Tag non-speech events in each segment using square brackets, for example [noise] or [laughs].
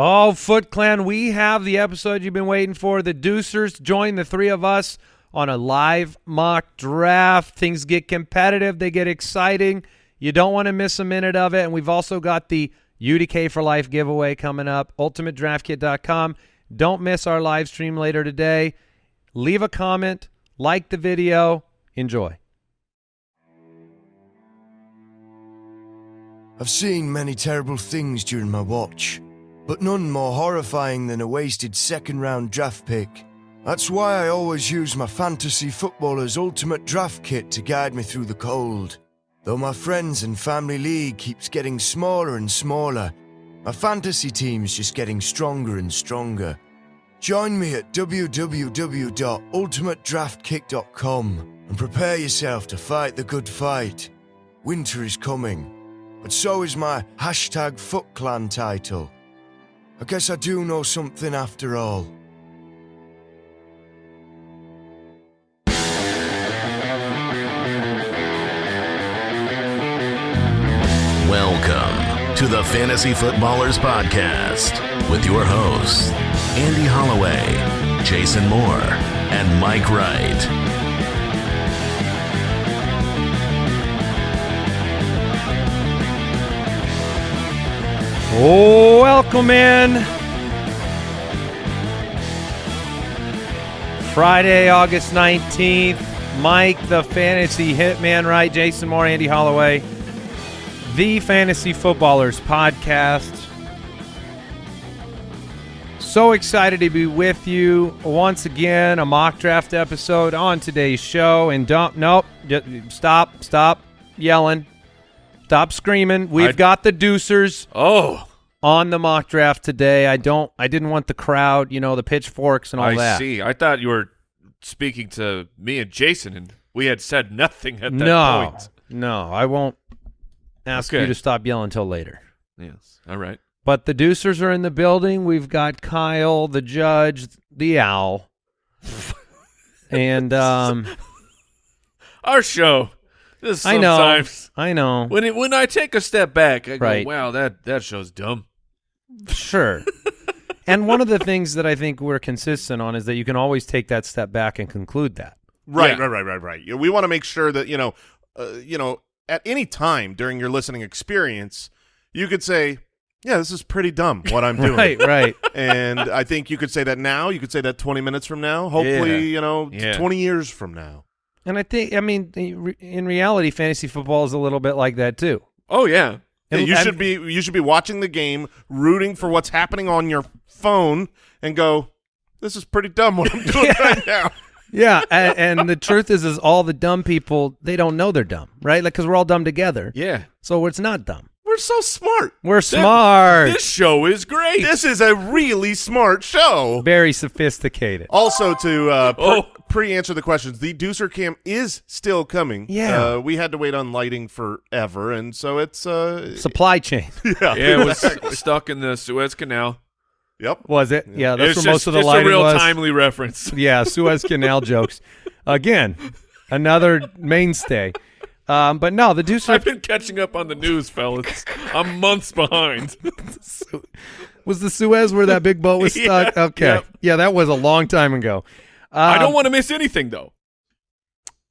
Oh, Foot Clan, we have the episode you've been waiting for. The Deucers join the three of us on a live mock draft. Things get competitive, they get exciting. You don't want to miss a minute of it. And we've also got the UDK for Life giveaway coming up, ultimatedraftkit.com. Don't miss our live stream later today. Leave a comment, like the video, enjoy. I've seen many terrible things during my watch, but none more horrifying than a wasted second round draft pick. That's why I always use my fantasy footballer's ultimate draft kit to guide me through the cold. Though my friends and family league keeps getting smaller and smaller, my fantasy team's just getting stronger and stronger. Join me at www.ultimatedraftkit.com and prepare yourself to fight the good fight. Winter is coming, but so is my hashtag FootClan title. I guess I do know something after all. Welcome to the Fantasy Footballers Podcast with your hosts, Andy Holloway, Jason Moore, and Mike Wright. Oh, welcome in. Friday, August 19th. Mike, the fantasy hitman, right? Jason Moore, Andy Holloway. The Fantasy Footballers Podcast. So excited to be with you once again. A mock draft episode on today's show. And don't, nope, stop, stop yelling. Stop screaming. We've I- got the deucers Oh, on the mock draft today. I don't. I didn't want the crowd, you know, the pitchforks and all I that. see. I thought you were speaking to me and Jason, and we had said nothing at that No, point. no, I won't ask Okay. you to stop yelling until later. Yes. All right. But the Deucers are in the building. We've got Kyle, the judge, the owl, [laughs] and um, Our show. This I know, sometimes I know, when it, when I take a step back, I go, "Wow, that that show's dumb." sure. [laughs] and one of the things that I think we're consistent on is that you can always take that step back and conclude that. Right, Yeah. right, right, right, right. We want to make sure that you know, uh, you know, at any time during your listening experience, you could say, "Yeah, this is pretty dumb what I'm [laughs] doing." Right, right. and I think you could say that now. You could say that 20 minutes from now. Hopefully, Yeah. you know, Yeah. 20 years from now. And I think, I mean, in reality, fantasy football is a little bit like that too. Oh yeah. Yeah, And- you should be you should be watching the game, rooting for what's happening on your phone, and go, "This is pretty dumb what I'm doing [laughs] right now." Yeah, and, [laughs] and the truth is, is all the dumb people they don't know they're dumb, right? Like because we're all dumb together, Yeah. so it's not dumb. We're so smart. We're smart, This show is great. This is a really smart show. very sophisticated. Also, to uh, pre- Oh. Pre-answer the questions, the Deucer Cam is still coming. Yeah. uh, we had to wait on lighting forever, and so it's uh, Supply chain [laughs] yeah, yeah, it was [laughs] stuck in the Suez Canal. Yep. was it? Yeah, that's it's where just, most of the just lighting a real was. timely reference. [laughs] Yeah, Suez Canal jokes. Again, another mainstay. Um, but no, the Deucer. I've been catching up on the news, fellas. I'm months behind. was the Suez where that big boat was stuck. Yeah, okay, yep. yeah, that was a long time ago. I Um, don't want to miss anything though.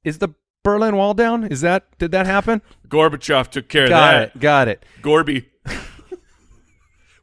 Is the Berlin Wall down? Is that did that happen? Gorbachev took care Got of that. Got it. Got it. Gorby. [laughs]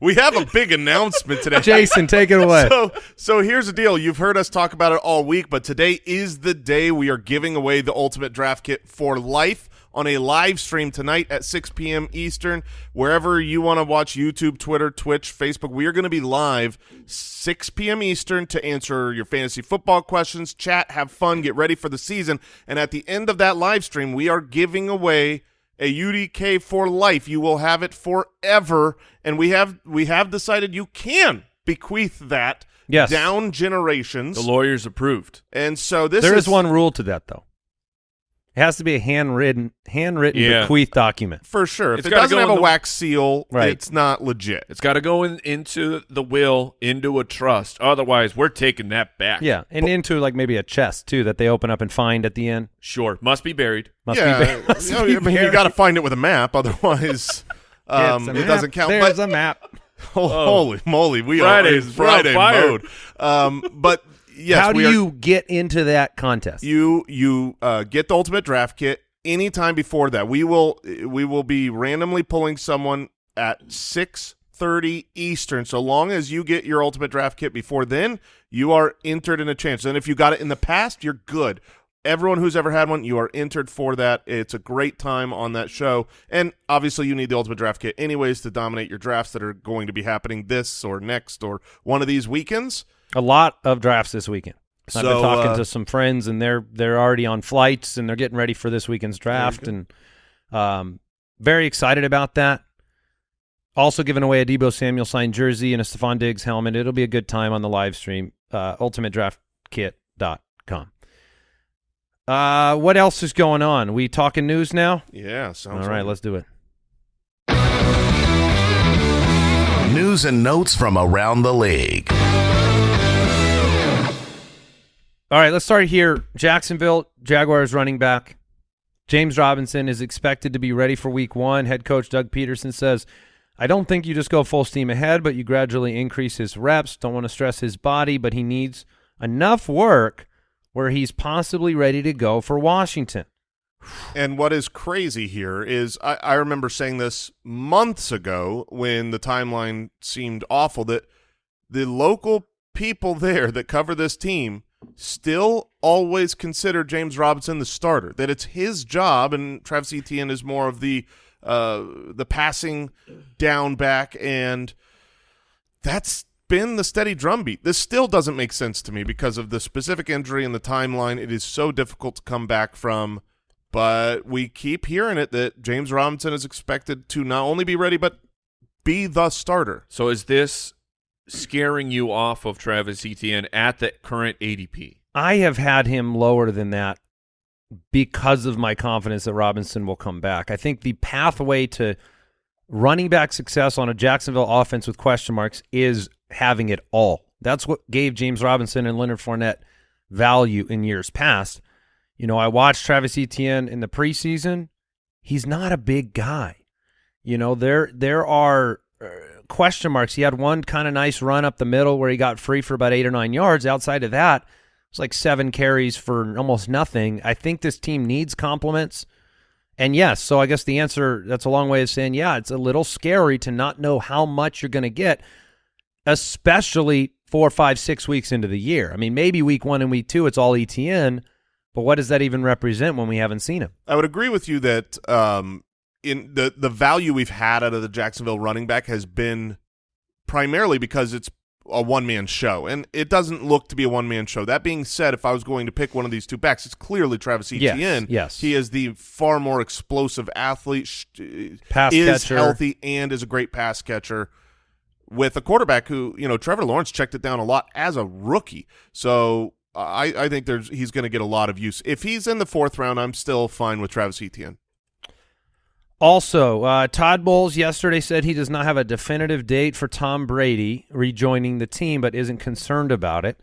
We have a big announcement today. Jason, take it away. [laughs] So, so here's the deal. You've heard us talk about it all week, but today is the day we are giving away the Ultimate Draft Kit for life on a live stream tonight at 6 p.m. Eastern. Wherever you want to watch YouTube, Twitter, Twitch, Facebook, we are going to be live 6 p.m. Eastern to answer your fantasy football questions, chat, have fun, get ready for the season. And at the end of that live stream, we are giving away a UDK for life. You will have it forever, and we have we have decided you can bequeath that Yes. down generations. The lawyers approved. and so this There is is one rule to that though. It has to be a handwritten handwritten Yeah. bequeath document. for sure. If It's it doesn't have a the- wax seal, Right. it's not legit. It's got to go in, into the will, into a trust. Otherwise, we're taking that back. Yeah, and into like maybe a chest too that they open up and find at the end. Sure. Must be buried. Must yeah, be, [laughs] must you know, be I mean, you got to find it with a map, otherwise [laughs] um, It's a it map. doesn't count. There's But a map. Oh, [laughs] holy moly, we Friday's- are in Friday mode. Um, but yes, How do you get into that contest? you you uh, get the ultimate draft kit anytime before that. We will we will be randomly pulling someone at six thirty Eastern. So long as you get your ultimate draft kit before then, you are entered in a chance. And if you got it in the past, you're good. Everyone who's ever had one, you are entered for that. It's a great time on that show. And obviously, you need the Ultimate Draft Kit anyways to dominate your drafts that are going to be happening this or next or one of these weekends. A lot of drafts this weekend. I've been talking uh, to some friends, and they're they're already on flights, and they're getting ready for this weekend's draft, and um, very excited about that. Also giving away a Deebo Samuel signed jersey and a Stefon Diggs helmet. It'll be a good time on the live stream. Uh, UltimateDraftKit.com. Uh, what else is going on? We talking news now? Yeah, sounds All right, like let's do it. News and notes from around the league. All right, let's start here. Jacksonville Jaguars running back James Robinson is expected to be ready for week one. Head coach Doug Pederson says, I don't think you just go full steam ahead, but you gradually increase his reps. Don't want to stress his body, but he needs enough work where he's possibly ready to go for Washington. And what is crazy here is I, I remember saying this months ago when the timeline seemed awful that the local people there that cover this team still always consider James Robinson the starter. That it's his job, and Travis Etienne is more of the uh, the passing down back, and that's been the steady drumbeat. This still doesn't make sense to me because of the specific injury and the timeline. It is so difficult to come back from. But we keep hearing it that James Robinson is expected to not only be ready, but be the starter. So is this scaring you off of Travis Etienne at the current ADP? I have had him lower than that because of my confidence that Robinson will come back. I think the pathway to running back success on a Jacksonville offense with question marks is having it all. That's what gave James Robinson and Leonard Fournette value in years past. You know, I watched Travis Etienne in the preseason. He's not a big guy. You know, there there are uh, question marks. He had one kind of nice run up the middle where he got free for about eight or nine yards. Outside of that, it's like seven carries for almost nothing. I think this team needs compliments. And yes, so I guess the answer that's a long way of saying, yeah, it's a little scary to not know how much you're going to get, especially four, five, six weeks into the year. I mean, maybe week one and week two, it's all ETN, but what does that even represent when we haven't seen him? I would agree with you that um, in the the value we've had out of the Jacksonville running back has been primarily because it's a one man show, and it doesn't look to be a one man show. That being said, if I was going to pick one of these two backs, it's clearly Travis Yes, Etienne. yes. he is the far more explosive athlete, uh, Pass is catcher. healthy, and is a great pass catcher. With a quarterback who, you know, Trevor Lawrence checked it down a lot as a rookie, so I, I think there's he's going to get a lot of use. If he's in the fourth round, I'm still fine with Travis Etienne. Also, uh, Todd Bowles yesterday said he does not have a definitive date for Tom Brady rejoining the team, but isn't concerned about it.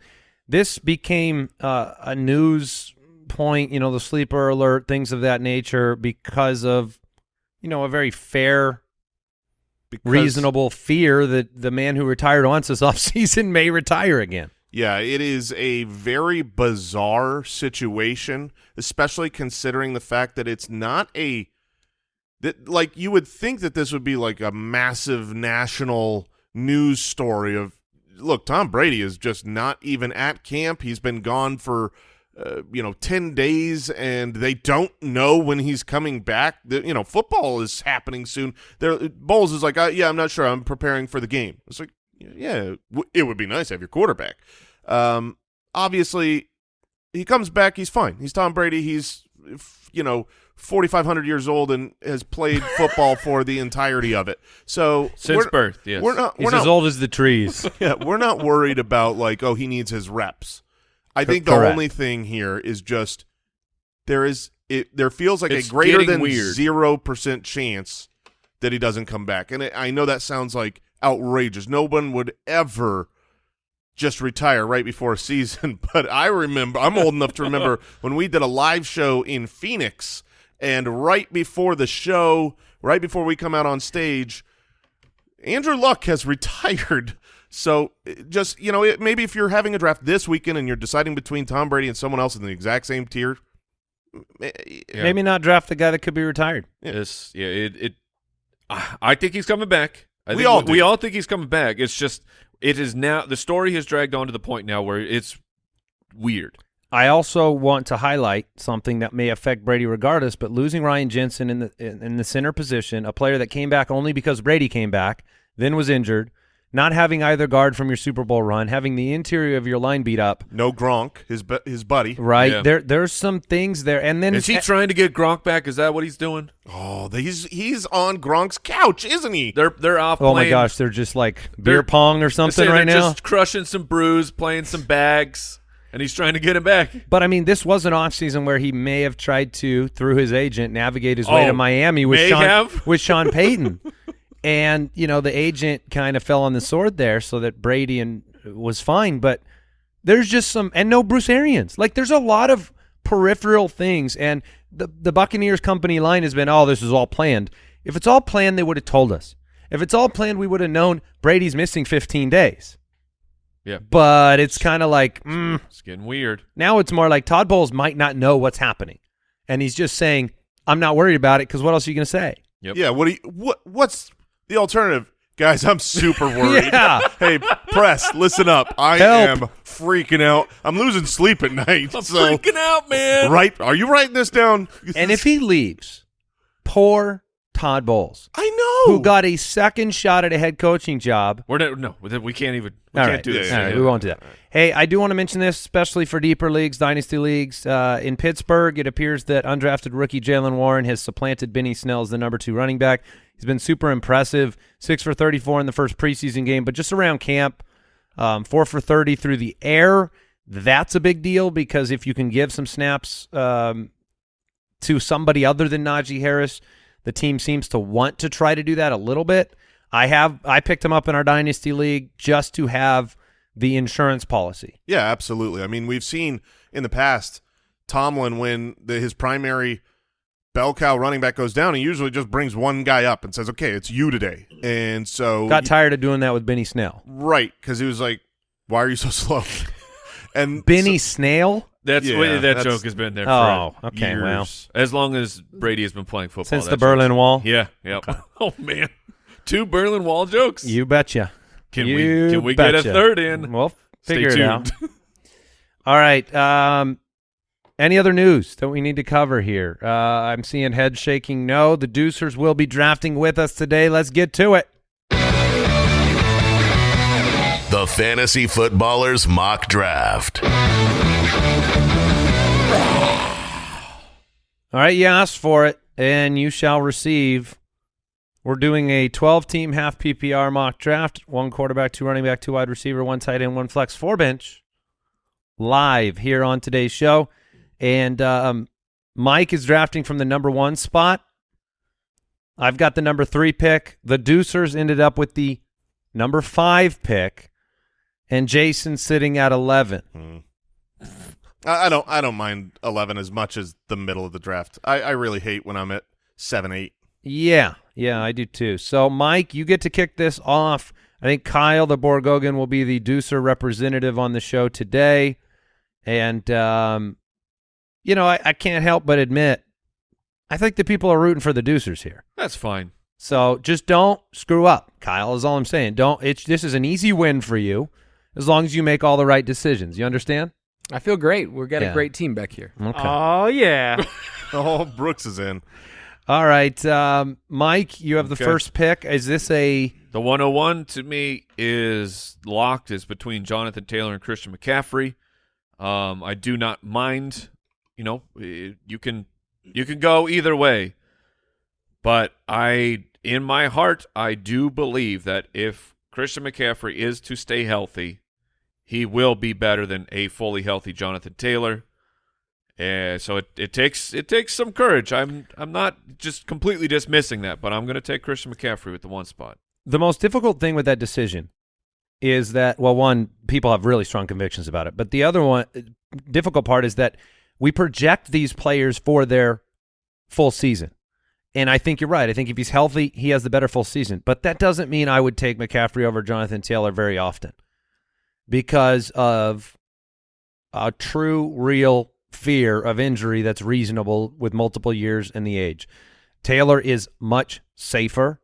This became uh, a news point, you know, the sleeper alert, things of that nature, because of, you know, a very fair, Because, reasonable fear that the man who retired once this [laughs] offseason may retire again. Yeah, it is a very bizarre situation, especially considering the fact that it's not a that like you would think that this would be like a massive national news story of look, Tom Brady is just not even at camp. He's been gone for uh, you know 10 days and they don't know when he's coming back. The, you know, football is happening soon. There Bowles is like, uh, "Yeah, I'm not sure. I'm preparing for the game." It's like, yeah, it would be nice to have your quarterback. Um, obviously, he comes back. He's fine. He's Tom Brady. He's you know 4,500 years old and has played football for the entirety of it. So Since birth, yes. we're not. He's We're as not. old as the trees. [laughs] Yeah, we're not worried about like, oh, he needs his reps. I think the correct. only thing here is just there is it. There feels like It's a greater than weird. zero percent chance that he doesn't come back. And I I know that sounds like outrageous. No one would ever just retire right before a season. [laughs] But I remember, I'm old enough to remember [laughs] when we did a live show in Phoenix, and right before the show, right before we come out on stage, Andrew Luck has [laughs] retired. So just you know, it, maybe if you're having a draft this weekend and you're deciding between Tom Brady and someone else in the exact same tier, eh, Yeah. Maybe not draft the guy that could be retired. This, yeah, it, it. I I think he's coming back. I We think all we do. all think he's coming back. It's just it is now the story has dragged on to the point now where it's weird. I also want to highlight something that may affect Brady regardless, but losing Ryan Jensen in the in, in the center position, a player that came back only because Brady came back, then was injured, not having either guard from your Super Bowl run, having the interior of your line beat up, no Gronk, his his buddy. right? Yeah. There there's some things there, and then Is he trying to get Gronk back? Is that what he's doing? Oh, he's he's on Gronk's couch, isn't he? They're they're off. oh my gosh, they're just like They're- beer pong or something right they're now. Just crushing some brews, playing some bags, and he's trying to get him back. But I mean, this was an offseason where he may have tried to, through his agent, navigate his way Oh, to Miami with Sean have? [laughs] with Sean Payton. and, you know, the agent kind of fell on the sword there so that Brady and uh, was fine. But there's just some and no Bruce Arians. Like there's a lot of peripheral things. And the the Buccaneers company line has been, oh, this is all planned. If it's all planned, they would have told us. If it's all planned, we would have known Brady's missing 15 days. Yeah, But it's kind of like, mm, it's getting weird. now it's more like Todd Bowles might not know what's happening, and he's just saying, "I'm not worried about it." Because what else are you going to say? Yep. Yeah. What do you, what what's the alternative? Guys, I'm super [laughs] worried. Yeah. Hey, press, listen up. I Help. am freaking out. I'm losing sleep at night. I'm so freaking out, man. right, are you writing this down? And if he leaves, poor Todd Bowles, I know who got a second shot at a head coaching job. We're not, no, we can't even. We All can't right. do this. Yeah, All right, yeah, we won't do that. Hey, I do want to mention this, especially for deeper leagues, dynasty leagues. Uh, in Pittsburgh, it appears that undrafted rookie Jaylen Warren has supplanted Benny Snell as the number two running back. He's been super impressive, six for 34 in the first preseason game, but just around camp, um, four for 30 through the air. That's a big deal because if you can give some snaps um, to somebody other than Najee Harris, the team seems to want to try to do that a little bit. I have I picked him up in our dynasty league just to have the insurance policy. Yeah, absolutely. I mean, we've seen in the past Tomlin when the, his primary bell cow running back goes down, he usually just brings one guy up and says, "Okay, it's you today." And so Got tired of doing that with Benny Snell. right because he was like, "Why are you so [laughs] slow?" and Benny Snail? That's Yeah, that that's- joke has been there. Oh, for okay, years. well. as long as Brady has been playing football Since the joke's- Berlin Wall? Yeah, yeah. [laughs] Oh man, two Berlin Wall jokes. You betcha. can you we can we get a third in? We'll Stay figure it tuned. out. [laughs] All right. Um, any other news that we need to cover here? Uh, I'm seeing head shaking. No, the Deucers will be drafting with us today. Let's get to it. The Fantasy Footballers Mock Draft. All right, you asked for it, and you shall receive. We're doing a 12-team half PPR mock draft. One quarterback, two running back, two wide receiver, one tight end, one flex, four bench. Live here on today's show, and um, Mike is drafting from the number one spot. I've got the number three pick. The Deucers ended up with the number five pick, and Jason sitting at eleven. I, I don't I don't mind eleven as much as the middle of the draft. I, I really hate when I'm at seven eight. Yeah, yeah, I do too. So, Mike, you get to kick this off. I think Kyle the Borgogan will be the Deucer representative on the show today. And, um, you know, I, I can't help but admit, I think the people are rooting for the Deucers here. That's fine. So just don't screw up, Kyle, is all I'm saying. Don't it's this is an easy win for you as long as you make all the right decisions. You understand? I feel great. We've got Yeah. a great team back here. Okay. Oh yeah. [laughs] Oh, Brooks is in. all right. Um, Mike, you have the Okay. first pick. Is this a The 101 to me is locked. Is between Jonathan Taylor and Christian McCaffrey. Um, I do not mind. You know, eh, you can you can go either way, but I, in my heart, I do believe that if Christian McCaffrey is to stay healthy, he will be better than a fully healthy Jonathan Taylor. And so it, it takes it takes some courage. I'm I'm not just completely dismissing that, but I'm going to take Christian McCaffrey with the one spot. the most difficult thing with that decision is that well one people have really strong convictions about it but the other one uh, difficult part is that we project these players for their full season And I think you're right. I think if he's healthy, he has the better full season. But that doesn't mean I would take McCaffrey over Jonathan Taylor very often because of a true, real fear of injury that's reasonable with multiple years and the age. Taylor is much safer,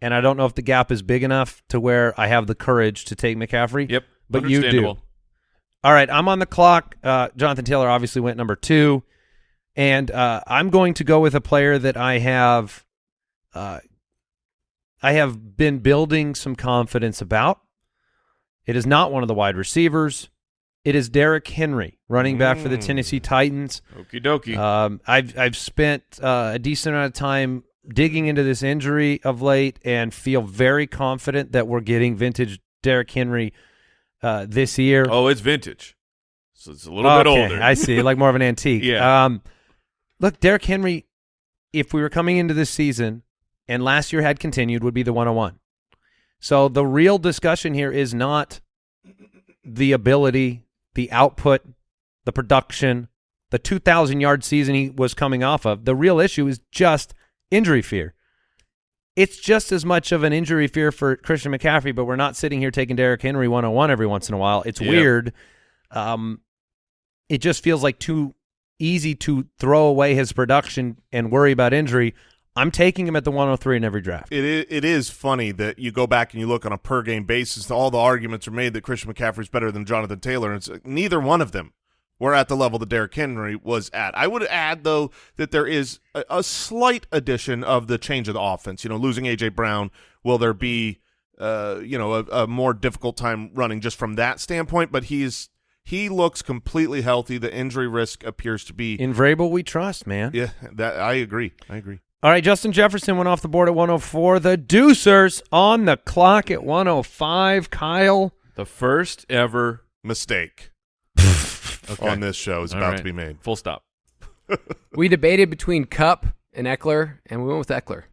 and I don't know if the gap is big enough to where I have the courage to take McCaffrey. Yep. But you do. All right, I'm on the clock. Uh, Jonathan Taylor obviously went number two, and uh, I'm going to go with a player that I have, uh, I have been building some confidence about. It is not one of the wide receivers. It is Derrick Henry, running back for the Mm. Tennessee Titans. Okie dokie. Um, I've I've spent uh, a decent amount of time digging into this injury of late, and feel very confident that we're getting vintage Derrick Henry uh, this year. oh, it's vintage. So it's a little bit older. I see, like more of an antique. [laughs] Yeah. Um, look, Derrick Henry, if we were coming into this season and last year had continued, would be the 101. So the real discussion here is not the ability, the output, the production, the 2,000 yard season he was coming off of. The real issue is just injury fear. It's just as much of an injury fear for Christian McCaffrey, but we're not sitting here taking Derrick Henry 101 every once in a while. It's Yeah. weird. Um, it just feels like too easy to throw away his production and worry about injury. I'm taking him at the 103 in every draft. It is, it is funny that you go back and you look on a per game basis. All the arguments are made that Christian McCaffrey is better than Jonathan Taylor, and like, neither one of them were at the level that Derrick Henry was at. I would add though that there is a, a slight addition of the change of the offense. You know, losing AJ Brown, will there be uh, you know a, a more difficult time running just from that standpoint? But he's he looks completely healthy. The injury risk appears to be. In Vrabel, we trust, man. yeah, that I agree. I agree. All right, Justin Jefferson went off the board at 104. The Deucers on the clock at 105. Kyle. the first ever. Mistake [laughs] Okay. on this show is All about right. to be made. Full stop. [laughs] We debated between Kupp and Ekeler, and we went with Ekeler.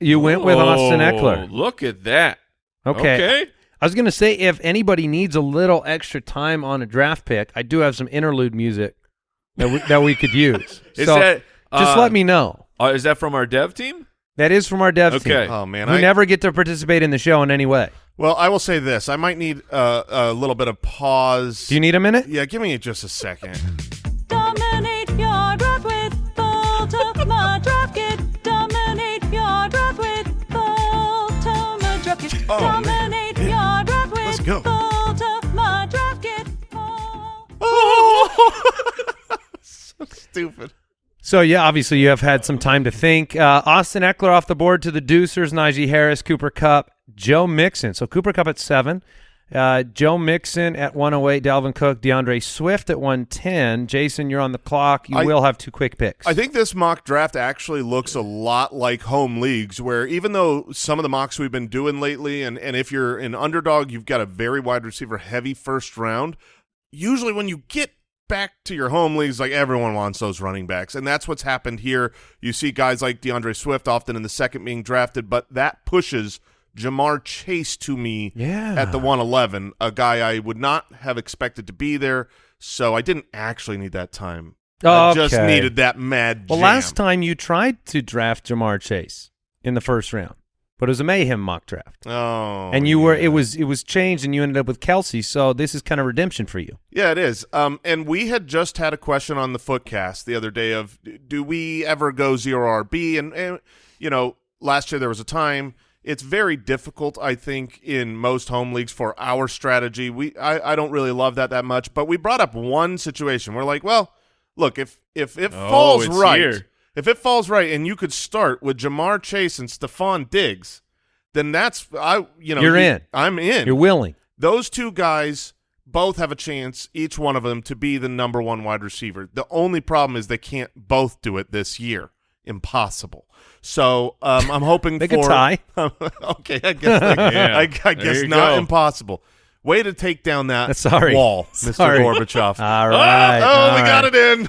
You went with Austin Oh, Ekeler. Look at that. Okay. Okay. I was going to say if anybody needs a little extra time on a draft pick, I do have some interlude music that we, that we could use. [laughs] Is so that just uh, let me know. Uh, is that from our dev team? That is from our dev Okay. team. Oh man, who I, never get to participate in the show in any way. well, I will say this: I might need uh, a little bit of pause. Do you need a minute? yeah, give me just a second. Dominate your draft with Ultimate Draft Kit. Dominate your draft with Ultimate Draft Kit. Oh, man. Dominate your draft with Let's go. Ultimate Draft Kit. [laughs] so stupid. So yeah, obviously you have had some time to think. Uh, Austin Ekeler off the board to the Deucers, Najee Harris, Cooper Kupp, Joe Mixon. So Cooper Kupp at seven, uh, Joe Mixon at 108, Dalvin Cook, D'Andre Swift at 110. Jason, you're on the clock. You I- will have two quick picks. I think this mock draft actually looks a lot like home leagues, where even though some of the mocks we've been doing lately, and, and if you're an underdog, you've got a very wide receiver heavy first round. Usually, when you get back to your home leagues, like everyone wants those running backs, and that's what's happened here. You see guys like D'Andre Swift often in the second being drafted, but that pushes Ja'Marr Chase to me Yeah. at the 111, a guy I would not have expected to be there. So I didn't actually need that time. I just needed that mad. Well, jam. last time you tried to draft Ja'Marr Chase in the first round, but it was a mayhem mock draft, Oh, and you were it was it was changed, and you ended up with Kelce. So this is kind of redemption for you. Yeah, it is. Um, and we had just had a question on the Footcast the other day of do we ever go zero RB? And, and you know, last year there was a time. It's very difficult, I think, in most home leagues for our strategy. We I, I don't really love that that much, but we brought up one situation. We're like, well, look, if if it Oh, falls right, here. If it falls right, and you could start with Ja'Marr Chase and Stefon Diggs, then that's I you know You're you- in. I'm in. You're willing. Those two guys both have a chance, each one of them, to be the number one wide receiver. The only problem is they can't both do it this year. Impossible. So um, I'm hoping [laughs] Make for a tie. [laughs] okay, I guess Yeah. I, I guess not go. impossible. Way to take down that [laughs] Sorry. wall, Mr. Sorry. Gorbachev. All right. oh, all we got it in.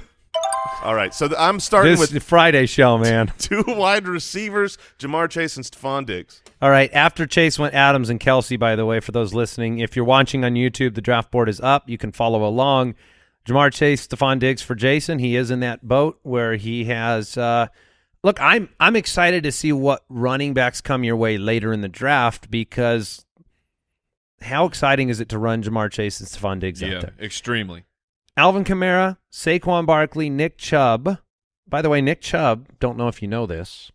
All right, so I'm starting This with the Friday show, man. [laughs] two wide receivers: Ja'Marr Chase and Stefon Diggs. All right. After Chase went Adams and Kelce, by the way, for those listening, if you're watching on YouTube, the draft board is up. You can follow along. Ja'Marr Chase, Stefon Diggs for Jason. He is in that boat where he has uh, look, I'm I'm excited to see what running backs come your way later in the draft because how exciting is it to run Ja'Marr Chase and Stefon Diggs out Yeah, there? extremely. Alvin Kamara, Saquon Barkley, Nick Chubb. By the way, Nick Chubb, don't know if you know this,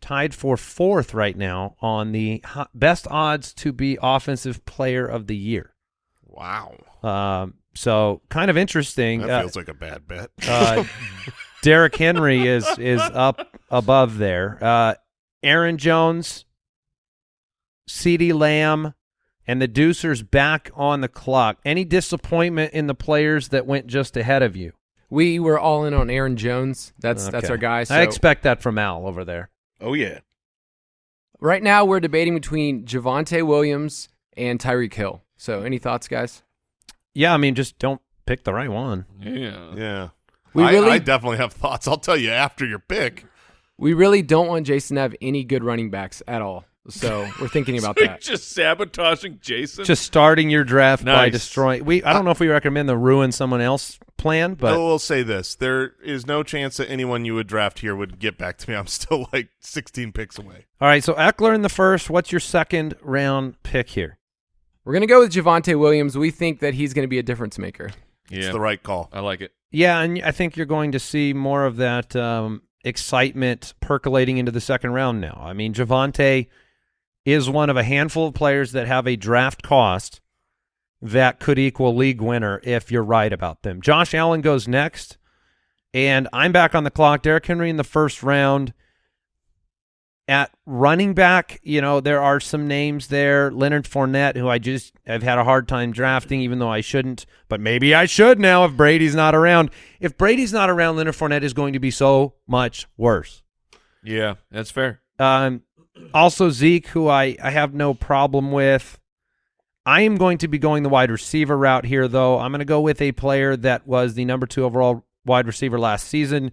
tied for fourth right now on the best odds to be offensive player of the year. Wow. Um, so kind of interesting. That Uh, feels like a bad bet. uh, [laughs] Derrick Henry is is up above there. Uh, Aaron Jones, CeeDee Lamb, and the Deucers back on the clock. Any disappointment in the players that went just ahead of you? We were all in on Aaron Jones. That's that's our guy. So I expect that from Al over there. Oh yeah. right now we're debating between Javonte Williams and Tyreek Hill. So any thoughts, guys? Yeah, I mean, just don't pick the right one. Yeah. yeah. We I, really- I definitely have thoughts. I'll tell you after your pick. We really don't want Jason to have any good running backs at all. So we're thinking [laughs] about that. Just sabotaging Jason. Just starting your draft by destroying. We I don't know if we recommend the ruin someone else plan, but I will say this: there is no chance that anyone you would draft here would get back to me. I'm still like 16 picks away. all right. So Ekeler in the first. What's your second round pick here? We're gonna go with Javonte Williams. We think that he's gonna be a difference maker. yeah, It's the right call. I like it. Yeah, and I think you're going to see more of that um, excitement percolating into the second round now. I mean, Javonte is one of a handful of players that have a draft cost that could equal league winner if you're right about them. Josh Allen goes next, and I'm back on the clock. Derrick Henry in the first round. At running back, you know, there are some names there. Leonard Fournette, who I just have had a hard time drafting, even though I shouldn't, but maybe I should now if Brady's not around. If Brady's not around, Leonard Fournette is going to be so much worse. Yeah, that's fair. Um, also Zeke, who I, I have no problem with. I am going to be going the wide receiver route here, though. I'm going to go with a player that was the number two overall wide receiver last season.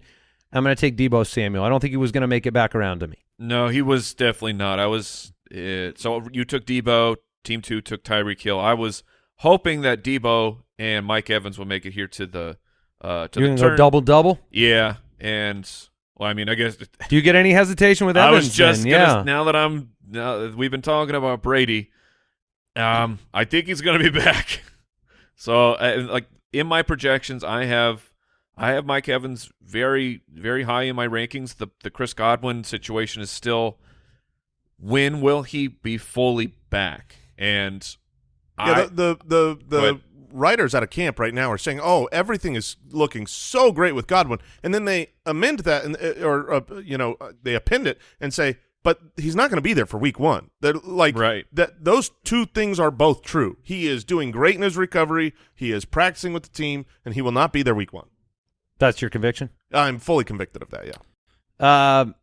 I'm going to take Deebo Samuel. I don't think he was going to make it back around to me. No, he was definitely not. I was uh, so you took Deebo. Team two took Tyreek Hill. I was hoping that Deebo and Mike Evans will make it here to the uh, to You're the going to go turn. double double. Yeah, and well, I mean, I guess [laughs] Do you get any hesitation with that? I was just gonna, yeah. now that I'm now that we've been talking about Brady. Um, I think he's going to be [laughs] back. So, uh, like in my projections, I have I have Mike Evans very very high in my rankings. The the Chris Godwin situation is still when will he be fully back? And Yeah, I, the the the, the ahead. Writers out of camp right now are saying, "Oh, everything is looking so great with Godwin," and then they amend that and uh, or uh, you know uh, they append it and say, "But he's not going to be there for Week One." They're like Right. that. Those two things are both true. He is doing great in his recovery. He is practicing with the team, and he will not be there Week One. That's your conviction. I'm fully convicted of that. Yeah. Um,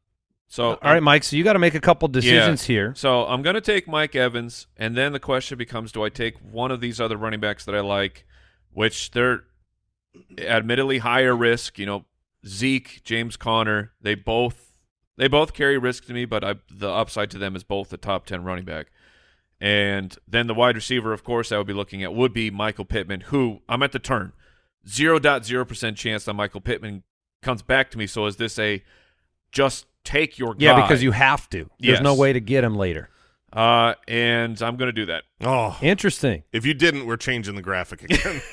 so all right, Mike. So you got to make a couple decisions Yeah. here. So I'm going to take Mike Evans, and then the question becomes: Do I take one of these other running backs that I like, which they're admittedly higher risk? You know, Zeke, James Conner, they both they both carry risk to me, but I, the upside to them is both the top ten running back. And then the wide receiver, of course, I would be looking at would be Michael Pittman, who I'm at the turn. 0.0% chance that Michael Pittman comes back to me. So is this a just take your Yeah, because you have to. There's no way to get him later. Uh, and I'm going to do that. Oh, Interesting. if you didn't, we're changing the graphic again. [laughs]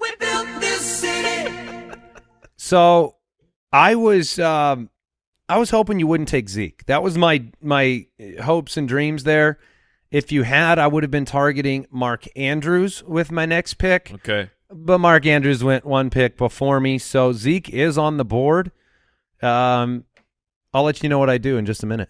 We built this city. So I was um I was hoping you wouldn't take Zeke. That was my my hopes and dreams there. If you had, I would have been targeting Mark Andrews with my next pick. Okay. But Mark Andrews went one pick before me, so Zeke is on the board. Um I'll let you know what I do in just a minute.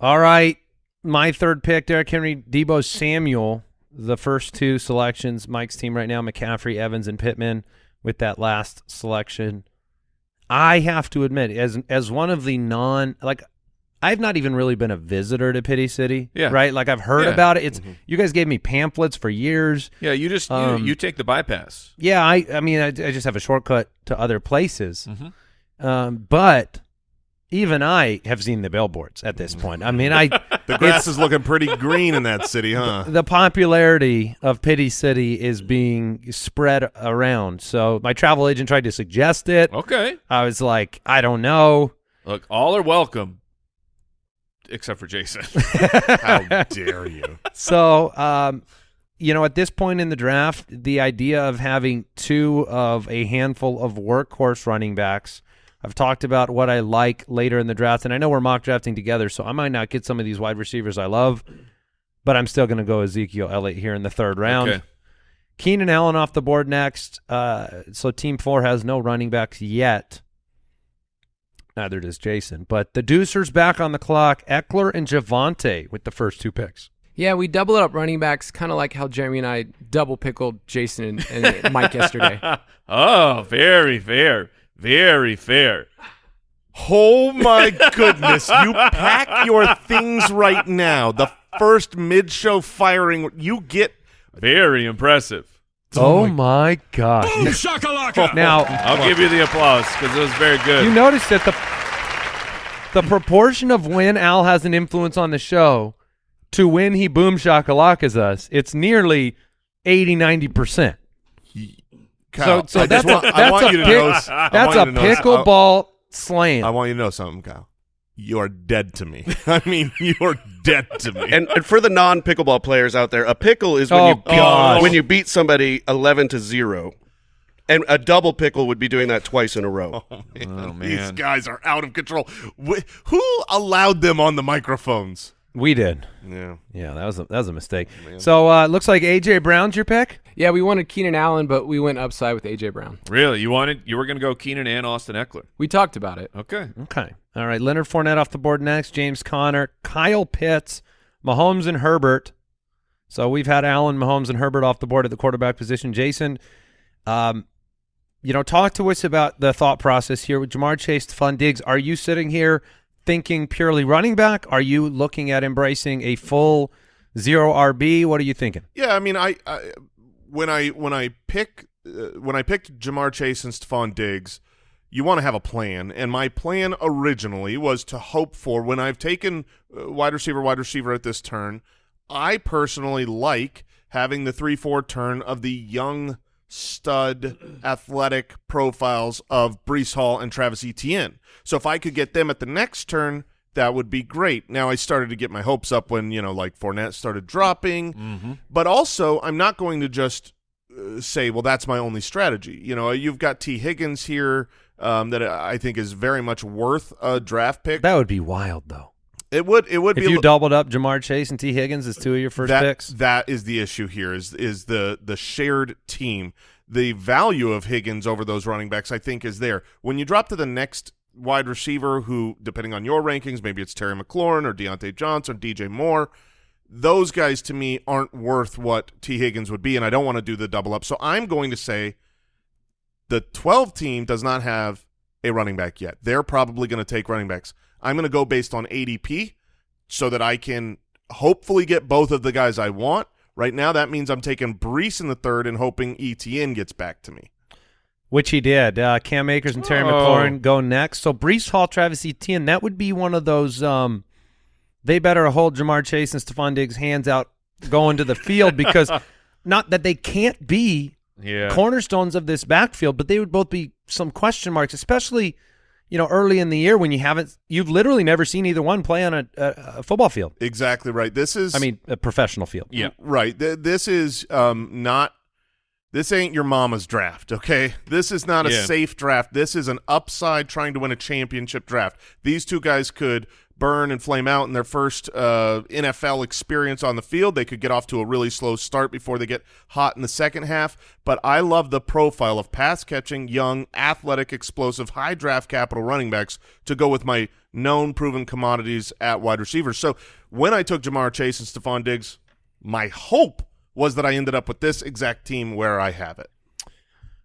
All right. My third pick, Derrick Henry, Deebo Samuel. The first two selections, Mike's team right now, McCaffrey, Evans, and Pittman with that last selection. I have to admit, as as one of the non like I've not even really been a visitor to Pity City. Yeah. Right? Like I've heard Yeah. about it. It's you guys gave me pamphlets for years. Yeah, you just Um, you, you take the bypass. Yeah, I I mean I, I just have a shortcut to other places. Mhm. Um, but even I have seen the billboards at this point. I mean, I [laughs] The grass is looking pretty green in that city, huh? the popularity of Pity City is being spread around. So my travel agent tried to suggest it. Okay. I was like, I don't know. Look, all are welcome, except for Jason. [laughs] How dare you? So, um, you know, at this point in the draft, the idea of having two of a handful of workhorse running backs. I've talked about what I like later in the draft, and I know we're mock drafting together, so I might not get some of these wide receivers I love, but I'm still going to go Ezekiel Elliott here in the third round. Okay. Keenan Allen off the board next. Uh, so team four has no running backs yet. Neither does Jason. But the Deucers back on the clock. Ekeler and Javonte with the first two picks. Yeah, we double it up running backs, kind of like how Jeremy and I double pickled Jason and, and Mike yesterday. [laughs] oh, very fair. Very fair. Oh my goodness! You pack your things right now. The first mid-show firing, you get. Very impressive. Oh, oh, my gosh. [laughs] now, I'll give you the applause because it was very good. you noticed that the the proportion of when Al has an influence on the show to when he boom shakalakas us, it's nearly 80, 90%. Kyle, so so I that's want, a, I that's a pick- know. That's a you to know- pickleball slam. I, I want you to know something, Kyle. You are dead to me. [laughs] I mean, you are dead to me. And, and for the non pickleball players out there, a pickle is when Oh, you gosh. when you beat somebody eleven to zero, and a double pickle would be doing that twice in a row. [laughs] oh man. These man. guys are out of control. Wh- who allowed them on the microphones? we did. Yeah. Yeah, that was a, that was a mistake. So uh, it looks like AJ Brown's your pick. yeah, we wanted Keenan Allen, but we went upside with AJ Brown. Really? You wanted you were going to go Keenan and Austin Ekeler. We talked about it. Okay. Okay. All right. Leonard Fournette off the board next. James Conner, Kyle Pitts, Mahomes, and Herbert. So we've had Allen, Mahomes, and Herbert off the board at the quarterback position. Jason, um, you know, talk to us about the thought process here with Ja'Marr Chase, Fun Diggs. Are you sitting here thinking purely running back? Are you looking at embracing a full zero RB? What are you thinking? Yeah, I mean, I, I when I when I pick uh, when I picked Ja'Marr Chase and Stefon Diggs, you want to have a plan, and my plan originally was to hope for when I've taken uh, wide receiver, wide receiver at this turn. I personally like having the three four turn of the young stud athletic profiles of Breece Hall and Travis Etienne. So if I could get them at the next turn, that would be great. Now I started to get my hopes up when you know like Fournette started dropping, but also I'm not going to just uh, say, well, that's my only strategy. You know, you've got Tee Higgins here um, that I think is very much worth a draft pick. That would be wild, though. it would it would If be a you doubled up Ja'Marr Chase and Tee Higgins as two of your first that, picks. That is the issue here is is the the shared team. The value of Higgins over those running backs, I think, is there. When you drop to the next wide receiver, who, depending on your rankings, maybe it's Terry McLaurin or Diontae Johnson, or DJ Moore. Those guys to me aren't worth what Tee Higgins would be, and I don't want to do the double up. So I'm going to say the 12 team does not have a running back yet. They're probably going to take running backs. I'm going to go based on ADP so that I can hopefully get both of the guys I want. Right now, that means I'm taking Breece in the third and hoping ETN gets back to me. Which he did. Uh, Cam Akers and Terry Oh. McLaurin go next. So Breece Hall, Travis Etienne, that would be one of those. Um, they better hold Ja'Marr Chase and Stefon Diggs' hands out going to the field because [laughs] not that they can't be Yeah. cornerstones of this backfield, but they would both be some question marks, especially you know early in the year when you haven't, you've literally never seen either one play on a, a, a football field. Exactly right. This is I mean, a professional field. Yeah. right. Th- this is um, not. This ain't your mama's draft, okay? This is not a Yeah. safe draft. This is an upside trying to win a championship draft. These two guys could burn and flame out in their first uh, NFL experience on the field. They could get off to a really slow start before they get hot in the second half. But I love the profile of pass catching, young, athletic, explosive, high draft capital running backs to go with my known proven commodities at wide receivers. So when I took Ja'Marr Chase and Stefon Diggs, my hope was that I ended up with this exact team where I have it.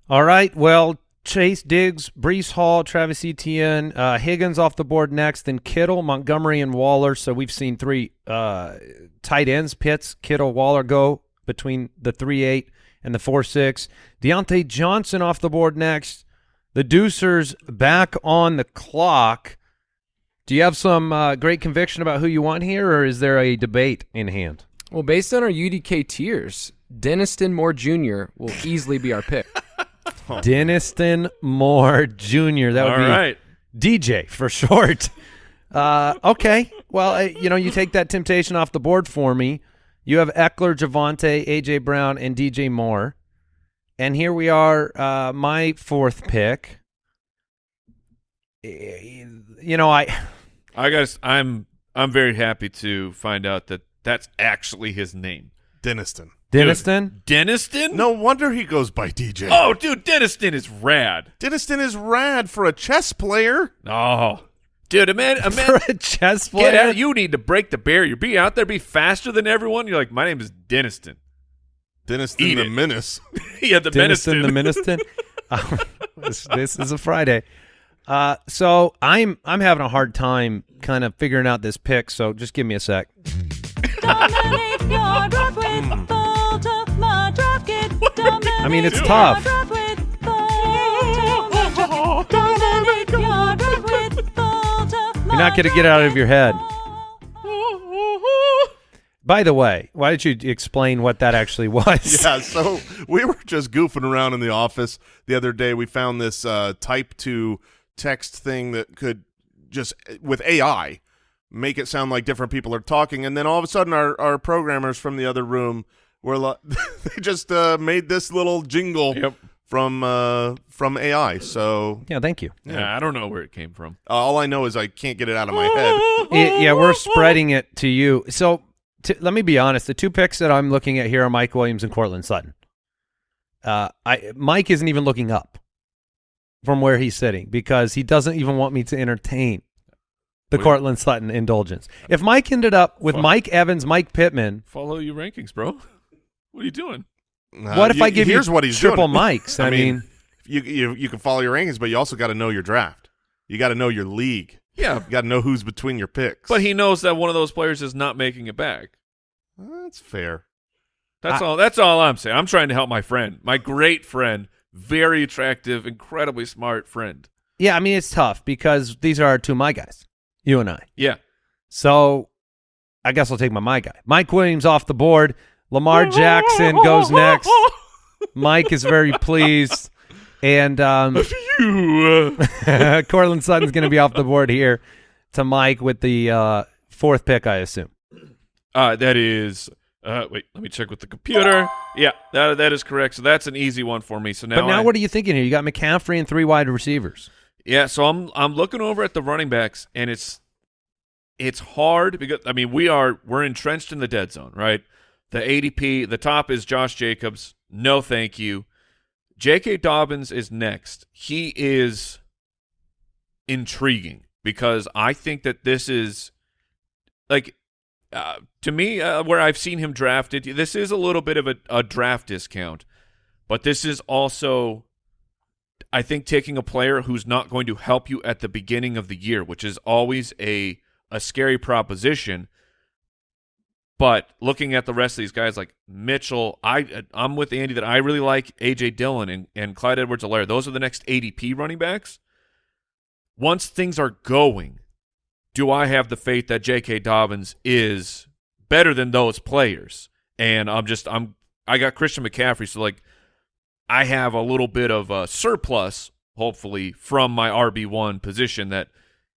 All right. Well, Chase Diggs, Breece Hall, Travis Etienne, uh, Higgins off the board next, then Kittle, Montgomery, and Waller. So we've seen three uh, tight ends, Pitts, Kittle, Waller go between the 3 8 and the 4 6. Diontae Johnson off the board next. The Deucers back on the clock. Do you have some uh, great conviction about who you want here, or is there a debate in hand? Well, based on our UDK tiers, Denniston Moore Jr. will easily be our pick. [laughs] Denniston Moore Jr. That would All be right. DJ for [laughs] short. Uh, okay. Well, uh, you know, you take that temptation off the board for me. You have Ekeler, Javonte, AJ Brown, and DJ Moore. And here we are, uh, my fourth pick. You know, I I guess I'm I'm very happy to find out that that's actually his name. Denniston. Denniston. Denniston? No wonder he goes by DJ. Oh, dude, Denniston is rad. Denniston is rad for a chess player. Oh, dude, a man, a [laughs] man. For a chess player. Get out! You need to break the barrier. Be out there, be faster than everyone. You're like, my name is Denniston. Denniston Eat the it. [laughs] Menace. yeah, the Denniston, Denniston. the Ministon. [laughs] Um, this, this is a Friday. Uh, so I'm I'm having a hard time kind of figuring out this pick. So just give me a sec. I mean, it's tough. your draft with Ultimate Draft Kit. Dominate your draft with Ultimate You're not going to get it out of your head. [laughs] By the way, why don't you explain what that actually [laughs] was? yeah, so we were just goofing around in the office the other day. We found this uh, type to text thing that could just with AI make it sound like different people are talking, and then all of a sudden our our programmers from the other room were like, [laughs] they just uh, made this little jingle Yep. from uh, from AI. So Yeah, thank you. Yeah, I don't know where it came from. uh, all I know is I can't get it out of my head. [laughs] Y- yeah, we're spreading it to you. So t- let me be honest. The two picks that I'm looking at here are Mike Williams and Courtland Sutton. Uh, I Mike isn't even looking up from where he's sitting because he doesn't even want me to entertain the Wait. Courtland Sutton indulgence. If Mike ended up with Fuck. Mike Evans, Mike Pittman, Follow your rankings, bro. [laughs] What are you doing? Uh, what if you- I give here's you what he's triple [laughs] doing. Mikes? I, mean, you you you can follow your rankings, but you also got to know your draft. You got to know your league. Yeah, You got to know who's between your picks. but he knows that one of those players is not making it back. that's fair. That's all. That's all I'm saying. I'm trying to help my friend, my great friend, very attractive, incredibly smart friend. yeah, I mean it's tough because these are our two my guys, you and I. Yeah. So I guess I'll take my my guy. Mike Williams off the board. Lamar Jackson goes [laughs] next. Mike is very pleased. And um, You. [laughs] Courtland Sutton's going to be off the board here to Mike with the uh, fourth pick, I assume. Uh, that is. Uh, wait, let me check with the computer. Yeah, that that is correct. So that's an easy one for me. So now, but now I- what are you thinking here? You got McCaffrey and three wide receivers. Yeah, so I'm I'm looking over at the running backs, and it's it's hard because I mean we are we're entrenched in the dead zone, right? The ADP, the top is Josh Jacobs. No, thank you. J.K. Dobbins is next. He is intriguing because I think that this is like uh, to me uh, where I've seen him drafted. This is a little bit of a, a draft discount, but this is also I think taking a player who's not going to help you at the beginning of the year, which is always a a scary proposition. But looking at the rest of these guys like Mitchell, I I'm with Andy that I really like AJ Dillon and, and Clyde Edwards-Helaire. Those are the next ADP running backs. Once things are going, do I have the faith that J.K. Dobbins is better than those players? And I'm just I'm I got Christian McCaffrey, so like I have a little bit of a surplus, hopefully, from my RB one position that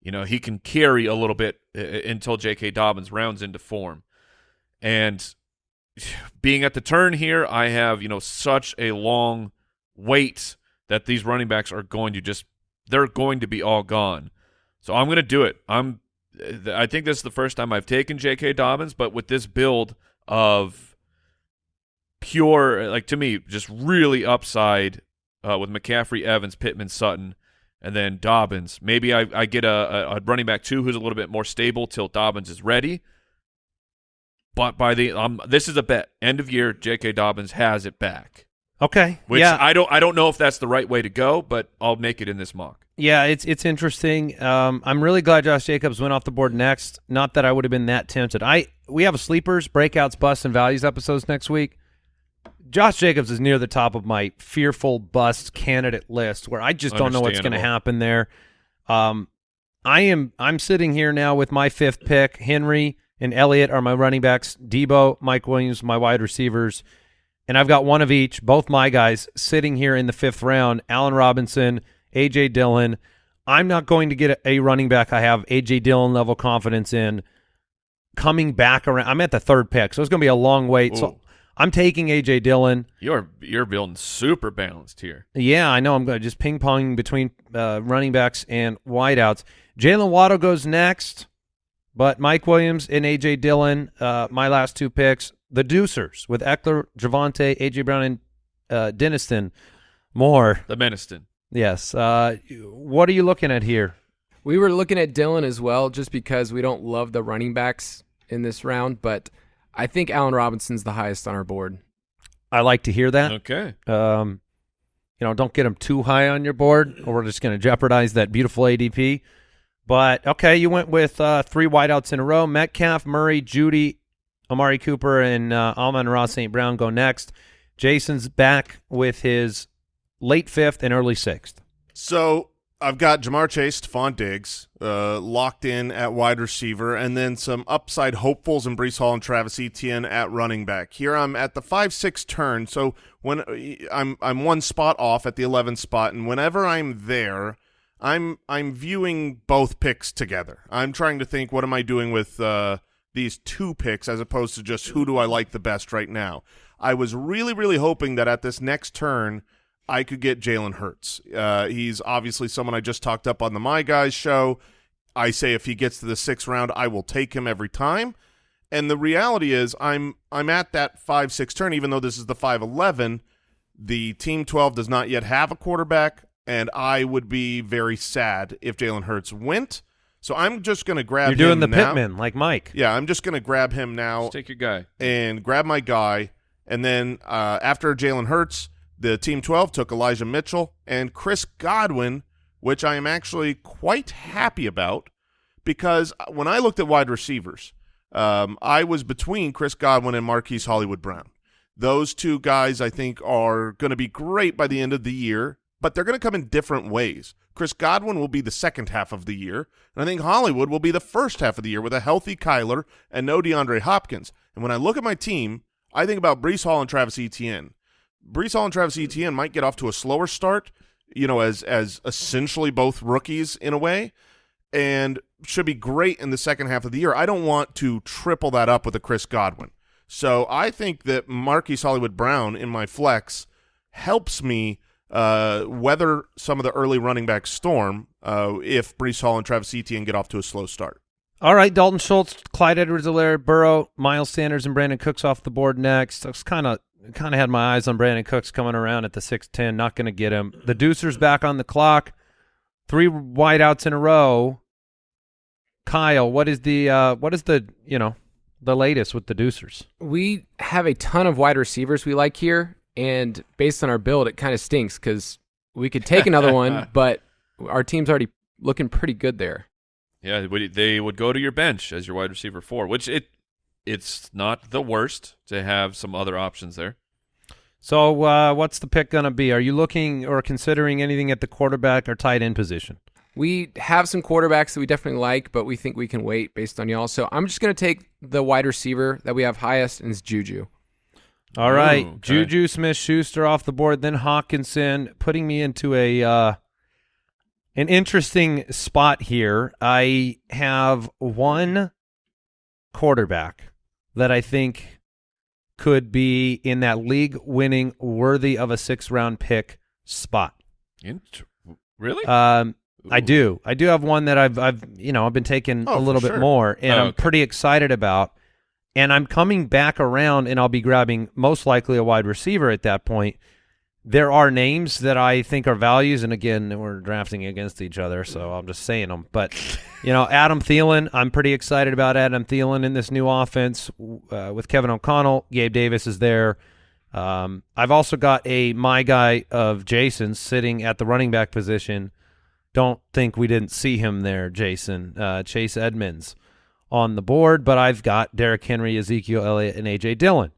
you know he can carry a little bit uh, until J.K. Dobbins rounds into form. And being at the turn here, I have you know such a long wait that these running backs are going to just they're going to be all gone. So I'm going to do it. I'm I think this is the first time I've taken J.K. Dobbins, but with this build of pure, like to me, just really upside uh, with McCaffrey, Evans, Pittman, Sutton, and then Dobbins. Maybe I, I get a, a, running back two who's a little bit more stable till Dobbins is ready. But by the um, this is a bet. End of year, J.K. Dobbins has it back. Okay. Which yeah. I don't I don't know if that's the right way to go, but I'll make it in this mock. Yeah, it's it's interesting. Um, I'm really glad Josh Jacobs went off the board next. Not that I would have been that tempted. I we have a sleepers, breakouts, busts, and values episodes next week. Josh Jacobs is near the top of my fearful bust candidate list, where I just don't know what's going to happen there. Um, I am I'm sitting here now with my fifth pick. Henry and Elliott are my running backs. Deebo, Mike Williams, my wide receivers, and I've got one of each. Both my guys sitting here in the fifth round. Allen Robinson, AJ Dillon. I'm not going to get a, running back I have AJ Dillon level confidence in coming back around. I'm at the third pick, so it's going to be a long wait. Ooh. So I'm taking AJ Dillon. You're you're building super balanced here. Yeah, I know. I'm going to just ping pong between uh, running backs and wideouts. Jaylen Waddle goes next, but Mike Williams and AJ Dillon, uh, my last two picks. The Deucers with Ekeler, Javonte, AJ Brown, and uh, Denniston. Moore, The Meniston. yes. Uh, what are you looking at here? We were looking at Dillon as well, just because we don't love the running backs in this round, but I think Allen Robinson's the highest on our board. I like to hear that. Okay. Um, you know, don't get them too high on your board, or we're just going to jeopardize that beautiful ADP. But okay, you went with uh, three wideouts in a row: Metcalf, Murray, Jeudy, Amari Cooper, and uh, Ross St. Brown go next. Jason's back with his late fifth and early sixth. So I've got Ja'Marr Chase, Stefon Diggs, uh, locked in at wide receiver, and then some upside hopefuls in Breece Hall and Travis Etienne at running back. Here I'm at the five six turn, so when I'm I'm one spot off at the 11th spot, and whenever I'm there, I'm I'm viewing both picks together. I'm trying to think what am I doing with uh, these two picks as opposed to just who do I like the best right now. I was really really hoping that at this next turn. I could get Jalen Hurts. Uh, he's obviously someone I just talked up on the My Guys show. I say if he gets to the sixth round, I will take him every time. And the reality is, I'm I'm at that five six turn, even though this is the five eleven. The team twelve does not yet have a quarterback, and I would be very sad if Jalen Hurts went. So I'm just going to grab. You're doing him the now. Pittman like Mike. Yeah, I'm just going to grab him now Just take your guy. and grab my guy. And then uh, after Jalen Hurts, the Team 12 took Elijah Mitchell and Chris Godwin, which I am actually quite happy about because when I looked at wide receivers, um, I was between Chris Godwin and Marquise Hollywood Brown. Those two guys I think are going to be great by the end of the year, but they're going to come in different ways. Chris Godwin will be the second half of the year, and I think Hollywood will be the first half of the year with a healthy Kyler and no DeAndre Hopkins. And when I look at my team, I think about Breece Hall and Travis Etienne. Breece Hall and Travis Etienne might get off to a slower start, you know, as as essentially both rookies in a way, and should be great in the second half of the year. I don't want to triple that up with a Chris Godwin. So I think that Marquise Hollywood Brown in my flex helps me uh, weather some of the early running back storm uh, if Breece Hall and Travis Etienne get off to a slow start. All right, Dalton Schultz, Clyde Edwards-Helaire, Burrow, Miles Sanders, and Brandin Cooks off the board next. I was kind of kind of had my eyes on Brandin Cooks coming around at the six ten. Not going to get him. The Deucer's back on the clock. Three wideouts in a row. Kyle, what is the uh, what is the you know the latest with the Deucers? We have a ton of wide receivers we like here, and based on our build, it kind of stinks because we could take another [laughs] one, but our team's already looking pretty good there. Yeah, they would- go to your bench as your wide receiver four, which it it's not the worst to have some other options there. So uh, what's the pick going to be? Are you looking or considering anything at the quarterback or tight end position? We have some quarterbacks that we definitely like, but we think we can wait based on y'all. So I'm just going to take the wide receiver that we have highest, and it's Juju. All right, Ooh, okay. Juju Smith Schuster off the board, then Hockenson, putting me into a uh, an interesting spot here. I have one quarterback that I think could be in that league winning, worthy of a six round pick spot. Int- really? Um, I do. I do have one that I've I've you know I've been taking Oh, a little bit sure. more, and Oh, I'm pretty excited about. And I'm coming back around, and I'll be grabbing most likely a wide receiver at that point. There are names that I think are values, and again, we're drafting against each other, so I'm just saying them. But you know, Adam Thielen, I'm pretty excited about Adam Thielen in this new offense uh, with Kevin O'Connell. Gabe Davis is there. Um, I've also got a my guy of Jason sitting at the running back position. Don't think we didn't see him there, Jason. Uh, Chase Edmonds on the board, but I've got Derrick Henry, Ezekiel Elliott, and AJ Dillon.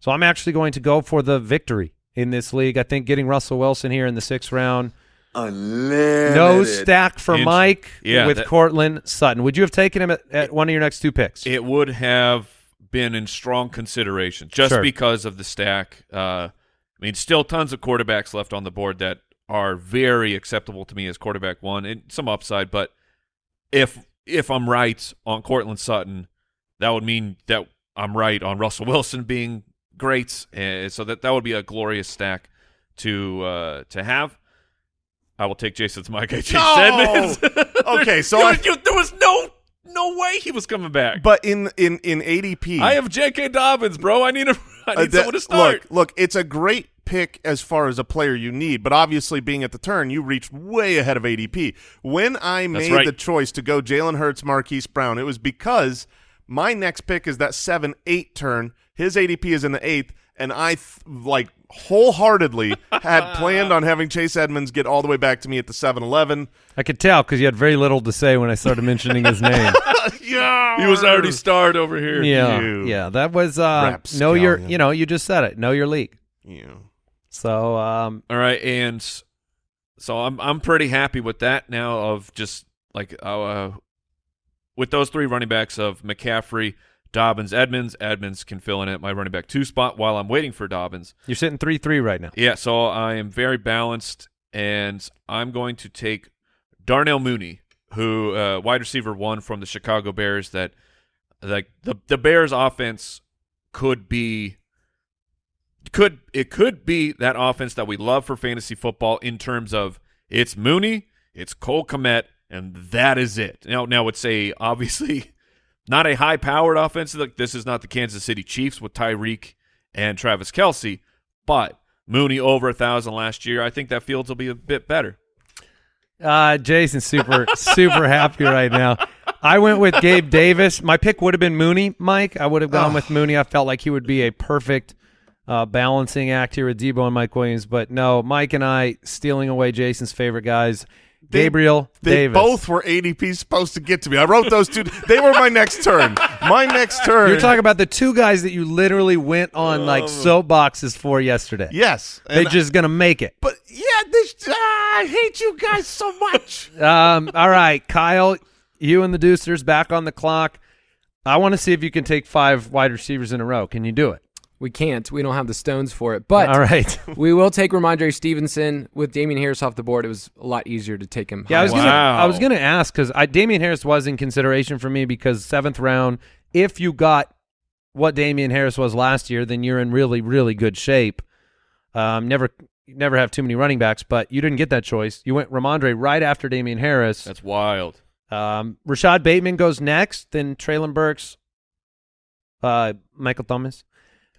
So I'm actually going to go for the victory in this league. I think getting Russell Wilson here in the sixth round Unlimited. No stack for Int- Mike yeah, with that- Courtland Sutton. Would you have taken him at, at one of your next two picks? It would have been in strong consideration just Sure. because of the stack. Uh, I mean, still tons of quarterbacks left on the board that are very acceptable to me as quarterback one and some upside. But if if I'm right on Courtland Sutton, that would mean that I'm right on Russell Wilson being great. Uh, so that that would be a glorious stack to uh, to have. I will take Jason's my guy, Chase No! Edmonds. [laughs] Okay, so there, I- was, you- there was no no way he was coming back. But in in in ADP, I have J.K. Dobbins, bro. I need a [laughs] I Uh, need that- someone to start. Look, look, it's a great pick as far as a player you need, but obviously being at the turn, you reached way ahead of ADP. When I made right. the choice to go Jalen Hurts, Marquise Brown, it was because my next pick is that seven eight turn. His ADP is in the eighth, and I th- like wholeheartedly [laughs] had planned on having Chase Edmonds get all the way back to me at the seven eleven. I could tell because you had very little to say when I started mentioning his name. [laughs] yeah, he was already starred over here. yeah, You yeah, that was uh, know your. You know, you just said it. Know your league. Yeah. So um, All right, and so I'm I'm pretty happy with that now. Of just like uh, with those three running backs of McCaffrey, Dobbins, Edmonds. Edmonds can fill in at my running back two spot while I'm waiting for Dobbins. you're sitting three three right now. Yeah, so I am very balanced, and I'm going to take Darnell Mooney, who uh, wide receiver one from the Chicago Bears. That like the the Bears offense could be could it could be that offense that we love for fantasy football in terms of it's Mooney, it's Cole Kmet, and that is it. Now, now it's a obviously [laughs] not a high powered offense. Like this is not the Kansas City Chiefs with Tyreek and Travis Kelce, but Mooney over a thousand last year. I think that Fields will be a bit better. Uh, Jason's super [laughs] super happy right now. I went with Gabe Davis. My pick would have been Mooney, Mike. I would have gone with Mooney. I felt like he would be a perfect uh, balancing act here with Deebo and Mike Williams. But no, Mike and I stealing away Jason's favorite guys, They- Gabriel They Davis. both were ADP supposed to get to me. I wrote those two. They were my next turn. My next turn. You're talking about the two guys that you literally went on like soapboxes for yesterday. Yes. They and- just gonna make it. But yeah, this. ah, I hate you guys so much. Um, all right, Kyle, you and the Deucers back on the clock. I want to see if you can take five wide receivers in a row. Can you do it? We can't. We don't have the stones for it. But all right. [laughs] we will take Rhamondre Stevenson with Damien Harris off the board. It was a lot easier to take him. Yeah, I was high. gonna Wow. I was gonna ask because I Damien Harris was in consideration for me because seventh round. If you got what Damien Harris was last year, then you're in really really good shape. Um, never never have too many running backs, but you didn't get that choice. You went Rhamondre right after Damien Harris. That's wild. Um, Rashod Bateman goes next, then Treylon Burks, uh, Michael Thomas,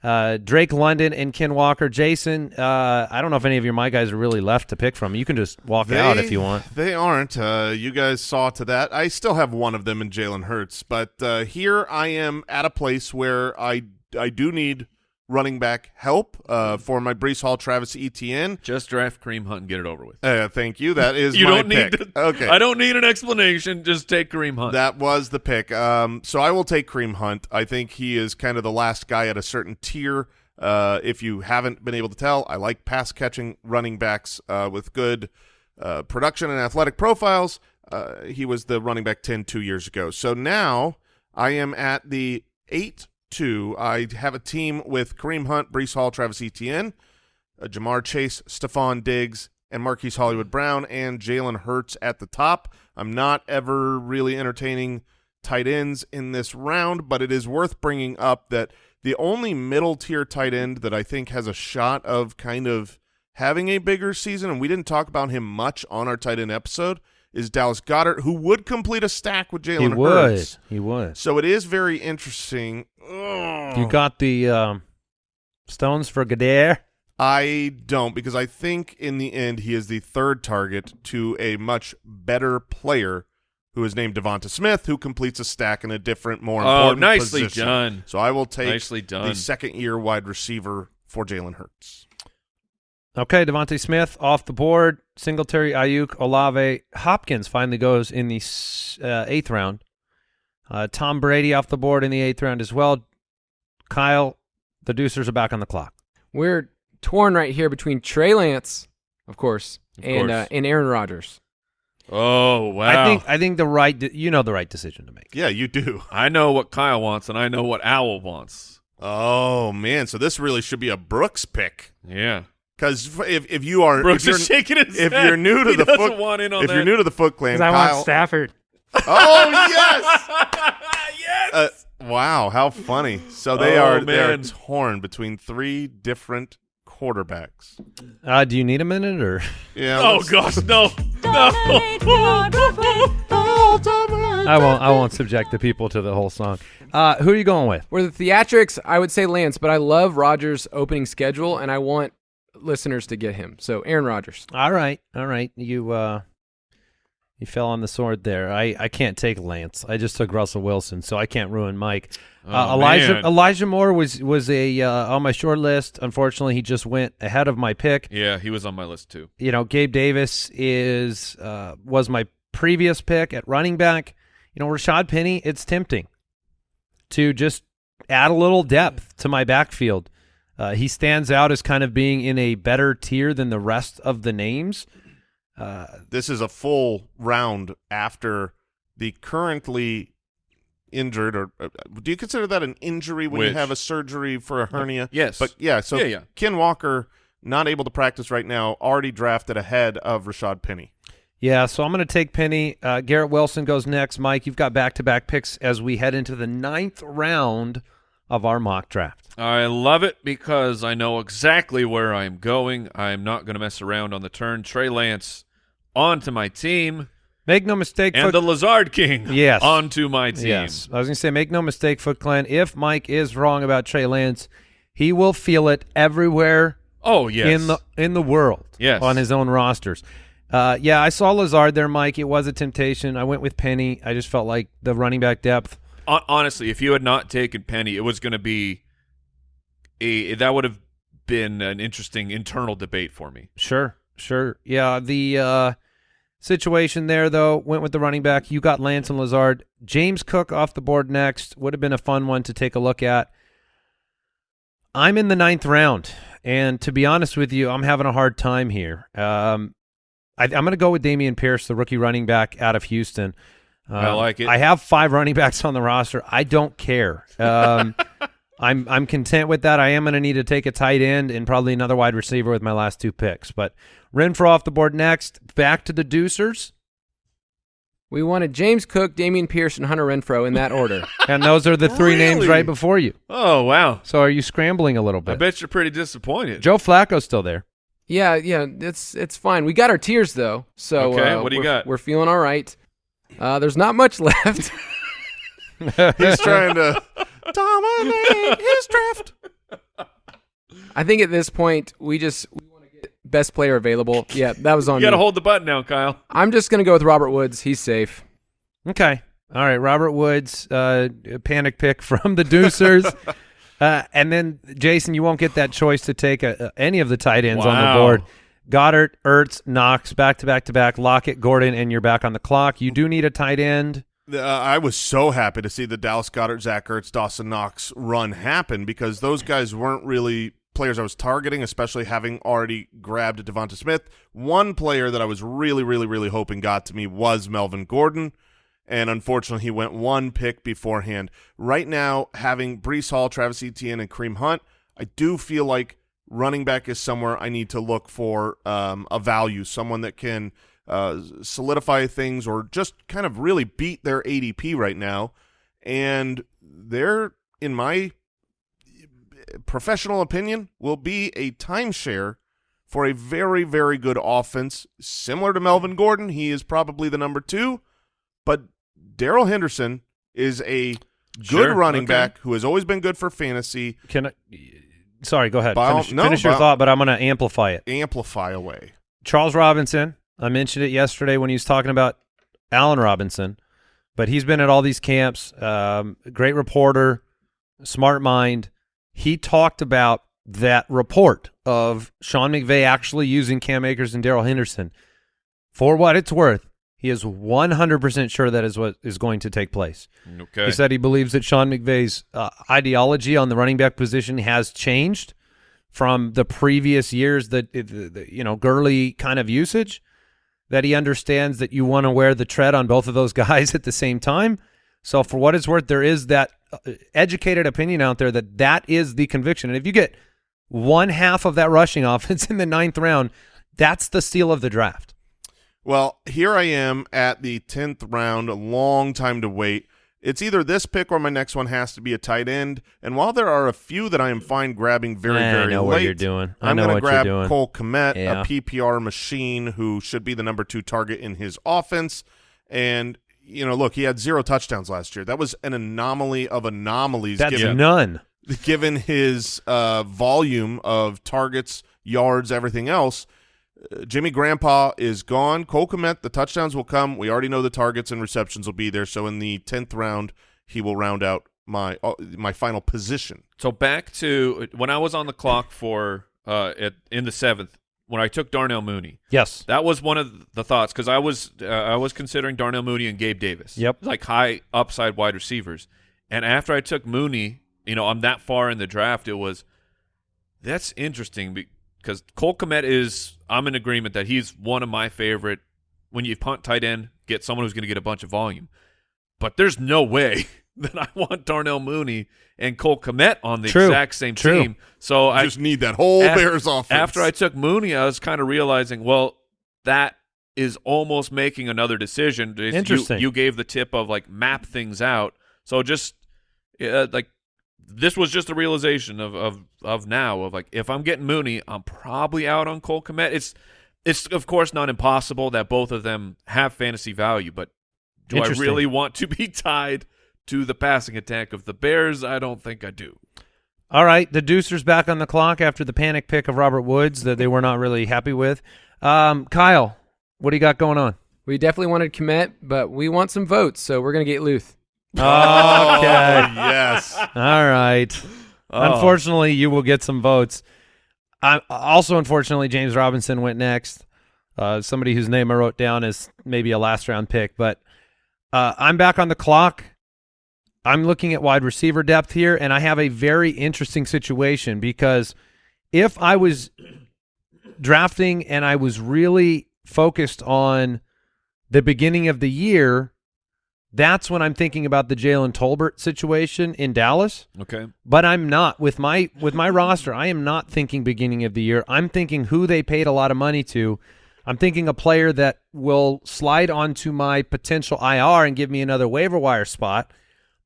uh, Drake London, and Ken Walker. Jason, uh, I don't know if any of your my guys are really left to pick from. You can just walk out if you want. They aren't. Uh, you guys saw to that. I still have one of them in Jalen Hurts, but uh, here I am at a place where I I do need running back help uh, for my Breece Hall, Travis Etienne. Just draft Kareem Hunt and get it over with. Uh, thank you. That is [laughs] you don't need to. Okay. I don't need an explanation. Just take Kareem Hunt. That was the pick. Um, so I will take Kareem Hunt. I think he is kind of the last guy at a certain tier. Uh, if you haven't been able to tell, I like pass catching running backs uh, with good uh, production and athletic profiles. Uh, he was the running back 10 two years ago. So now I am at the 8 2. I have a team with Kareem Hunt, Breece Hall, Travis Etienne, uh, Ja'Marr Chase, Stefon Diggs, and Marquise Hollywood Brown, and Jalen Hurts at the top. I'm not ever really entertaining tight ends in this round, but it is worth bringing up that the only middle tier tight end that I think has a shot of kind of having a bigger season, and we didn't talk about him much on our tight end episode, is Dallas Goedert, who would complete a stack with He Jalen would. Hurts. He would. So it is very interesting. You got the um, stones for Goedert? I don't because I think in the end he is the third target to a much better player who is named DeVonta Smith, who completes a stack in a different, more Oh, important nicely position. done. So I will take Nicely done. the second year wide receiver for Jalen Hurts. Okay, DeVonta Smith off the board. Singletary, Aiyuk, Olave, Hopkins finally goes in the uh, eighth round. Uh, Tom Brady off the board in the eighth round as well. Kyle, the Deucers are back on the clock. We're torn right here between Trey Lance, of course, and uh, and Aaron Rodgers. Oh wow! I think I think the right you know the right decision to make. Yeah, you do. [laughs] I know what Kyle wants, and I know what Owl wants. Oh man, so this really should be a Brooks pick. Yeah, Because if if you are Brooks if you're, is shaking his if head. you're new to He the foot, want in on if you're new to the Foot Clan, Because I want Stafford. [laughs] oh yes. [laughs] yes. Uh, wow, how funny! So they Oh, are they are man. torn between three different quarterbacks. Uh, do you need a minute or? Yeah. oh gosh, [laughs] no, Dominate your draft with Ultimate I won't. I won't subject the people to the whole song. Uh, who are you going with? For the theatrics, I would say Lance, but I love Rodgers' opening schedule, and I want listeners to get him. So Aaron Rodgers. All right, all right. You uh, you fell on the sword there. I, I can't take Lance. I just took Russell Wilson, so I can't ruin Mike. uh, Oh, Elijah man. Elijah Moore was was a uh, on my short list. Unfortunately, he just went ahead of my pick. Yeah, he was on my list too. You know, Gabe Davis is uh, was my previous pick at running back. You know, Rashaad Penny. It's tempting to just add a little depth to my backfield. Uh, he stands out as kind of being in a better tier than the rest of the names. Uh, this is a full round after the currently injured or uh, do you consider that an injury when you have a surgery for a hernia Yes. but yeah so Yeah, yeah. ken walker not able to practice right now already drafted ahead of rashaad penny Yeah, so I'm going to take Penny. Uh, Garrett Wilson goes next. Mike, you've got back-to-back picks as we head into the ninth round of our mock draft. I love it because I know exactly where I'm going. I'm not going to mess around on the turn. Trey Lance onto my team, Make no mistake, and Foot- the Lazard King [laughs] Yes. onto my team. yes, I was going to say, make no mistake, Foot Clan. If Mike is wrong about Trey Lance, he will feel it everywhere Oh yes. in the in the world. Yes. on his own rosters. Uh, yeah, I saw Lazard there, Mike. It was a temptation. I went with Penny. I just felt like the running back depth. Hon- honestly, if you had not taken Penny, it was going to be a that would have been an interesting internal debate for me. Sure, sure. Yeah, the uh, situation there, though, went with the running back. You got Lance and Lazard. James Cook off the board next. Would have been a fun one to take a look at. I'm in the ninth round, and to be honest with you, I'm having a hard time here. Um, I, I'm going to go with Dameon Pierce, the rookie running back out of Houston. I Um, like it. I have five running backs on the roster. I don't care. Um, [laughs] I'm I'm content with that. I am going to need to take a tight end and probably another wide receiver with my last two picks. But Renfrow off the board next. Back to the Deucers, We wanted James Cook, Dameon Pierce, and Hunter Renfrow in that order. [laughs] and those are the three names right before you. Oh wow! So are you scrambling a little bit? I bet you're pretty disappointed. Joe Flacco's still there. yeah, yeah, it's it's fine. We got our tiers though, so Okay, uh, what do you we're- got? We're feeling all right. Uh, there's not much [laughs] left. he's trying to dominate his draft I think at this point we just we want to get best player available. Yeah, that was on you got to hold the button now, Kyle. I'm just gonna go with Robert Woods. He's safe. Okay. All right. Robert Woods, uh, panic pick from the Deucers. [laughs] uh, and then, Jason, you won't get that choice to take a, a- any of the tight ends on the board. Goedert, Ertz, Knox, back to back to back, Lockett, Gordon, and you're back on the clock. You do need a tight end. Uh, I was so happy to see the Dallas Goedert, Zach Ertz, Dawson Knox run happen because those guys weren't really players I was targeting, especially having already grabbed DeVonta Smith. One player that I was really, really, really hoping got to me was Melvin Gordon, and unfortunately he went one pick beforehand. Right now, having Breece Hall, Travis Etienne, and Kareem Hunt, I do feel like running back is somewhere I need to look for um, a value, someone that can uh, solidify things or just kind of really beat their ADP right now. And they're, in my professional opinion, will be a timeshare for a very, very good offense. Similar to Melvin Gordon, he is probably the number two, but Darrell Henderson is a good Sure, running okay. back who has always been good for fantasy. Can I? Sorry, go ahead. By all- Finish, no, finish your by- thought, but I'm going to amplify it. Amplify away. Charles Robinson. I mentioned it yesterday when he was talking about Allen Robinson, but he's been at all these camps. Um, great reporter, smart mind. He talked about that report of Sean McVay actually using Cam Akers and Darrell Henderson. For what it's worth, he is 100% sure that is what is going to take place. Okay. He said he believes that Sean McVay's uh, ideology on the running back position has changed from the previous years that the, you know Gurley kind of usage that he understands that you want to wear the tread on both of those [laughs] guys at the same time. So for what it's worth, there is that uh, educated opinion out there that that is the conviction. And if you get one half of that rushing [laughs] offense in the ninth round, that's the steal of the draft. Well, here I am at the 10th round, a long time to wait. It's either this pick or my next one has to be a tight end. And while there are a few that I am fine grabbing very, I very know late, what you're doing. I am going to grab. Cole Kmet, Yeah. a PPR machine who should be the number two target in his offense. And, you know, look, he had zero touchdowns last year. That was an anomaly of anomalies That's given, none. given his uh, volume of targets, yards, everything else. Uh, Jimmy Grandpa is gone. Cole Kmet, the touchdowns will come. We already know the targets and receptions will be there. So in the tenth round, he will round out my uh, my final position. So back to when I was on the clock for uh at, in the seventh when I took Darnell Mooney. Yes. That was one of the thoughts because I was uh, I was considering Darnell Mooney and Gabe Davis. Yep. like high upside wide receivers. And after I took Mooney, you know, I'm that far in the draft. It was that's interesting because Cole Kmet is I'm in agreement that he's one of my favorite. When you punt tight end, get someone who's going to get a bunch of volume. But there's no way [laughs] that I want Darnell Mooney and Cole Kmet on the True. exact same True. team. So I just need that whole af- Bears offense. after I took Mooney, I was kind of realizing, well, that is almost making another decision. It's- you- Interesting. You, gave the tip of like map things out. So just uh, like this was just a realization of, of of now of like if I'm getting Mooney, I'm probably out on Cole Kmet. It's it's of course not impossible that both of them have fantasy value, but do I really want to be [laughs] tied to the passing attack of the Bears? I don't think I do. All right, the Deucer's back on the clock after the panic pick of Robert Woods that they were not really happy with. Um, Kyle, what do you got going on? We definitely wanted Kmet, but we want some votes, so we're gonna get Luth. Okay. Oh, [laughs] yes. All right. Unfortunately, you will get some votes. I, also, unfortunately, James Robinson went next. Uh, somebody whose name I wrote down is maybe a last round pick, but uh, I'm back on the clock. I'm looking at wide receiver depth here, and I have a very interesting situation because if I was drafting and I was really focused on the beginning of the year, that's when I'm thinking about the Jalen Tolbert situation in Dallas. Okay. But I'm not with my with my roster. I am not thinking beginning of the year. I'm thinking who they paid a lot of money to. I'm thinking a player that will slide onto my potential IR and give me another waiver wire spot,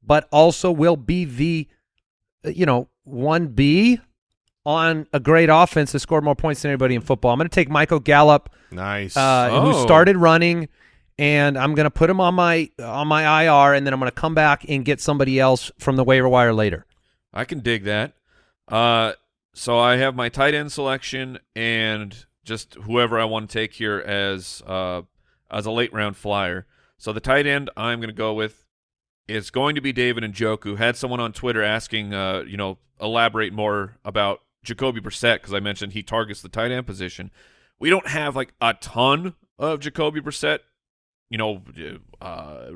but also will be the you know one B on a great offense that scored more points than anybody in football. I'm going to take Michael Gallup Nice. uh, Oh. who started running, and I'm going to put him on my on my IR, and then I'm going to come back and get somebody else from the waiver wire later. I can dig that. Uh, so I have my tight end selection and just whoever I want to take here as uh, as a late round flyer. So the tight end I'm going to go with is going to be David and Njoku. Had someone on Twitter asking, uh, you know, elaborate more about Jacoby Brissett because I mentioned he targets the tight end position. We don't have like a ton of Jacoby Brissett, you know, uh,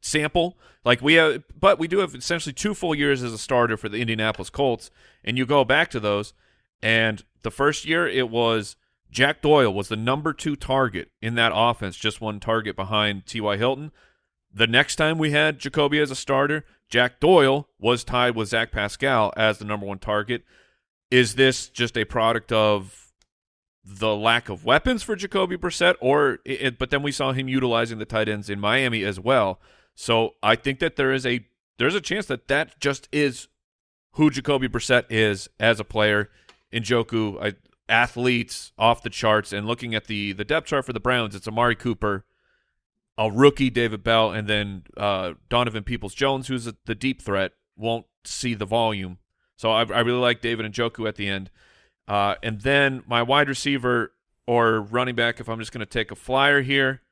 sample. Like we have, but we do have essentially two full years as a starter for the Indianapolis Colts, and you go back to those, and the first year it was Jack Doyle was the number two target in that offense, just one target behind T.Y. Hilton. The next time we had Jacoby as a starter, Jack Doyle was tied with Zach Pascal as the number one target. Is this just a product of the lack of weapons for Jacoby Brissett, or it, but then we saw him utilizing the tight ends in Miami as well. So I think that there is a there's a chance that that just is who Jacoby Brissett is as a player. Njoku, I, athletes off the charts, and looking at the the depth chart for the Browns, it's Amari Cooper, a rookie David Bell, and then uh, Donovan Peoples Jones, who's a, the deep threat, won't see the volume. So I, I really like David and Njoku at the end. Uh, and then my wide receiver or running back, if I'm just going to take a flyer here,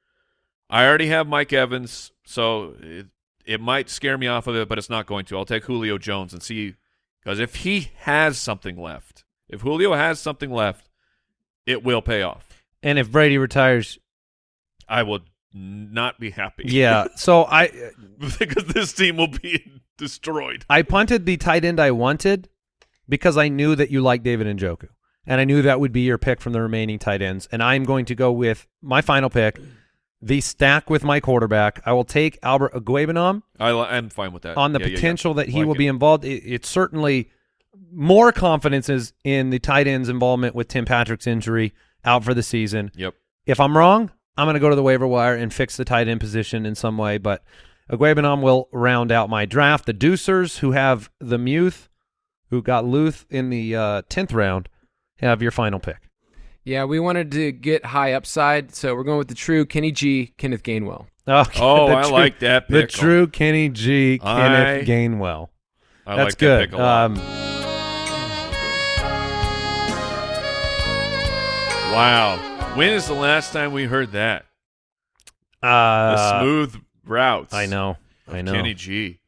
I already have Mike Evans, so it, it might scare me off of it, but it's not going to. I'll take Julio Jones and see, because if he has something left, if Julio has something left, it will pay off. And if Brady retires, I will not be happy. yeah. [laughs] So I because this team will be destroyed. I punted the tight end I wanted, because I knew that you like David Njoku, and I knew that would be your pick from the remaining tight ends. And I'm going to go with my final pick, the stack with my quarterback. I will take Albert Okwuegbunam I, I'm fine with that. on the Yeah, yeah, yeah. potential that he Like will it. be involved. It, it's certainly more confidence is in the tight end's involvement with Tim Patrick's injury out for the season. Yep. If I'm wrong, I'm going to go to the waiver wire and fix the tight end position in some way. But Okwuegbunam will round out my draft. The Deucers, who have the Muth, who got Luth in the uh, 10th round, have your final pick. Yeah, we wanted to get high upside, so we're going with the true Kenny G, Kenneth Gainwell. Okay, Oh, [laughs] I true- like that The true Kenny G, Kenneth I- Gainwell. I That's like good. that pick a lot. Um, wow. When is the last time we heard that? The uh, smooth routes. I know. I know. Kenny G.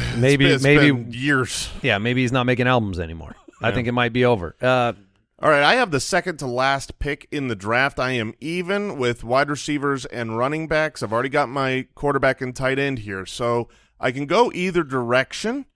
[sighs] maybe It's maybe been years. yeah maybe he's not making albums anymore i think it might be over uh All right, I have the second to last pick in the draft. I am even with wide receivers and running backs. I've already got my quarterback and tight end here, so I can go either direction.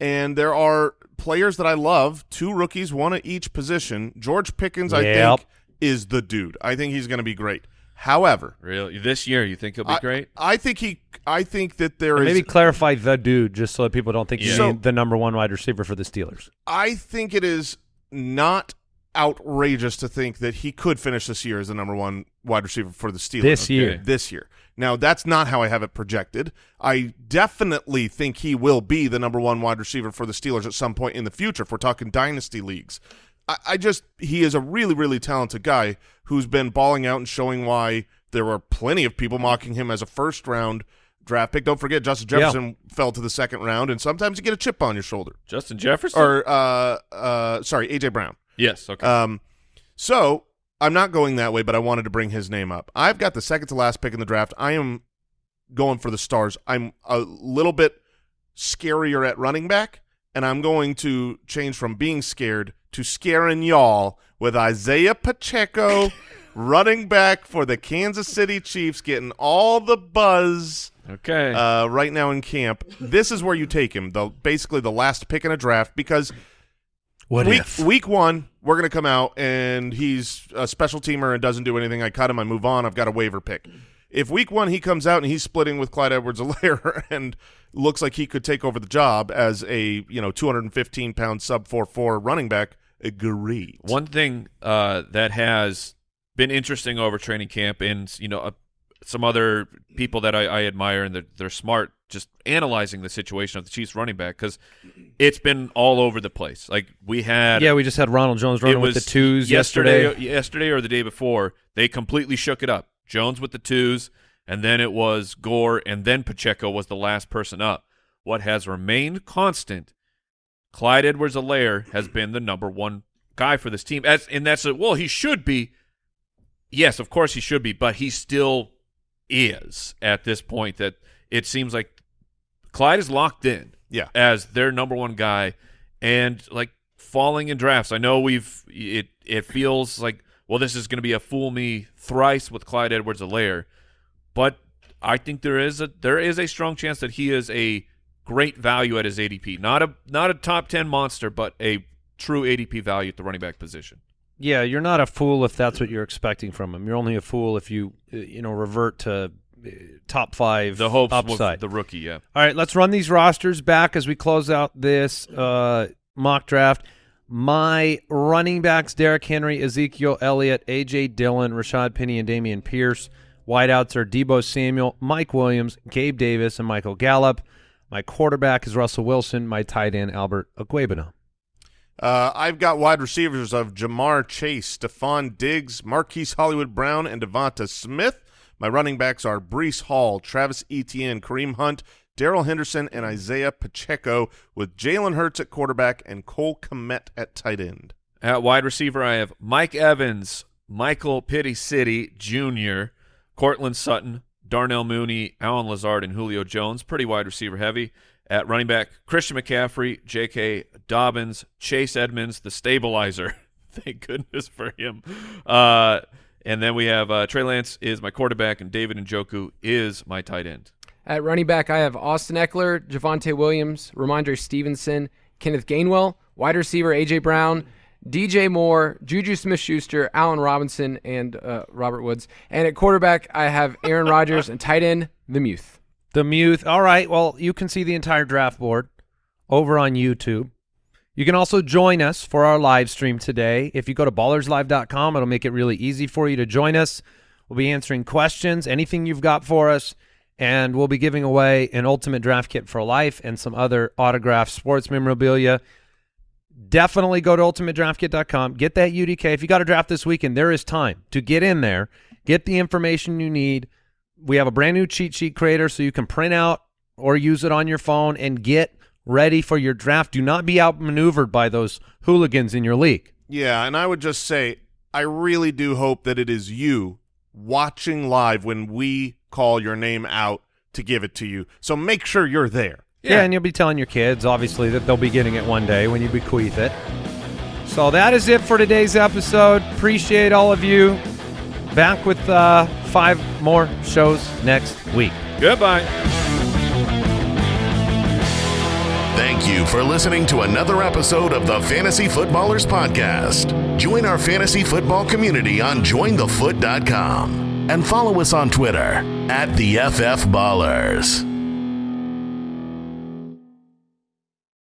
And there are players that I love, two rookies, one at each position. George Pickens, I Yep. think, is the dude. I think he's going to be great. However, Really? This year, you think he'll be I, great? I think he. I think that there is. maybe clarify the dude just so that people don't think he's Yeah. the- the number one wide receiver for the steelers I think it is not outrageous to think that he could finish this year as the number one wide receiver for the Steelers. This year. This year. Now, that's not how I have it projected. I definitely think he will be the number one wide receiver for the Steelers at some point in the future if we're talking dynasty leagues. I, I just, he is a really, really talented guy who's been balling out and showing why there were plenty of people mocking him as a first round draft pick. Don't forget, Justin Yeah. Jefferson fell to the second round, and sometimes you get a chip on your shoulder Justin Jefferson? or uh uh sorry AJ Brown. yes. Okay. Um, so I'm not going that way, but I wanted to bring his name up. I've got the second to last pick in the draft. I am going for the stars. I'm a little bit scarier at running back, and I'm going to change from being scared to scaring y'all with Isaiah Pacheco, [laughs] running back for the Kansas City Chiefs, getting all the buzz okay. uh, right now in camp. This is where you take him, the basically the last pick in a draft, because what week if week one we're going to come out and he's a special teamer and doesn't do anything. I cut him. I move on. I've got a waiver pick. If week one he comes out and he's splitting with Clyde Edwards-Helaire [laughs] and looks like he could take over the job as a you know 215 pound sub four four running back, great. One thing uh, that has been interesting over training camp, and you know, uh, some other people that I, I admire and they're, they're smart, just analyzing the situation of the Chiefs running back because it's been all over the place. Like we had, yeah we just had ronald jones running with the twos yesterday, yesterday, yesterday or the day before. They completely shook it up. Jones with the twos, and then it was Gore, and then Pacheco was the last person up. What has remained constant Clyde Edwards-Helaire has been the number one guy for this team. As and that's a, well, he should be. Yes, of course he should be, but he still is at this point. That it seems like Clyde is locked in. Yeah. as their number one guy, and like falling in drafts. I know we've it. It feels like well, this is going to be a fool me thrice with Clyde Edwards-Helaire, but I think there is a there is a strong chance that he is a great value at his ADP. Not a not a top ten monster, but a true ADP value at the running back position. yeah you're not a fool if that's what you're expecting from him you're only a fool if you uh, you know revert to uh, top five The hopes upside the rookie, yeah. All right, let's run these rosters back as we close out this uh, mock draft. My running backs: Derrick Henry, Ezekiel Elliott, AJ Dillon, Rashaad Penny, and Dameon Pierce. Wideouts are Deebo Samuel, Mike Williams, Gabe Davis, and Michael Gallup. My quarterback is Russell Wilson. My tight end Albert Okwuegbunam. Uh, I've got wide receivers of Ja'Marr Chase, Stefon Diggs, Marquise Hollywood Brown, and DeVonta Smith. My running backs are Breece Hall, Travis Etienne, Kareem Hunt, Darrell Henderson, and Isaiah Pacheco, with Jalen Hurts at quarterback and Cole Kmet at tight end. At wide receiver, I have Mike Evans, Michael Pitty City Jr., Courtland Sutton, Darnell Mooney, Allen Lazard, and Julio Jones. Pretty wide receiver heavy. At running back, Christian McCaffrey, J.K. Dobbins, Chase Edmonds, the stabilizer. [laughs] Thank goodness for him. Uh, and then we have uh, Trey Lance is my quarterback, and David Njoku is my tight end. At running back, I have Austin Ekeler, Javonte Williams, Rhamondre Stevenson, Kenneth Gainwell, Wide receiver AJ Brown, DJ Moore, Juju Smith-Schuster, Allen Robinson, and uh, Robert Woods. And at quarterback, I have Aaron Rodgers, and tight end the Muth. The Muth. All right. Well, you can see the entire draft board over on YouTube. You can also join us for our live stream today. If you go to ballerslive.com, it'll make it really easy for you to join us. We'll be answering questions, anything you've got for us, and we'll be giving away an ultimate draft kit for life and some other autographed sports memorabilia. Definitely go to ultimatedraftkit.com. Get that UDK. If you got a draft this weekend, there is time to get in there, get the information you need. We have a brand new cheat sheet creator so you can print out or use it on your phone and get ready for your draft. Do not be outmaneuvered by those hooligans in your league. Yeah, and I would just say I really do hope that it is you watching live when we call your name out to give it to you. So make sure you're there. Yeah. and you'll be telling your kids, obviously, that they'll be getting it one day when you bequeath it. So that is it for today's episode. Appreciate all of you. Back with uh, five more shows next week. Goodbye. Thank you for listening to another episode of the Fantasy Footballers Podcast. Join our fantasy football community on jointhefoot.com and follow us on Twitter at the FF Ballers.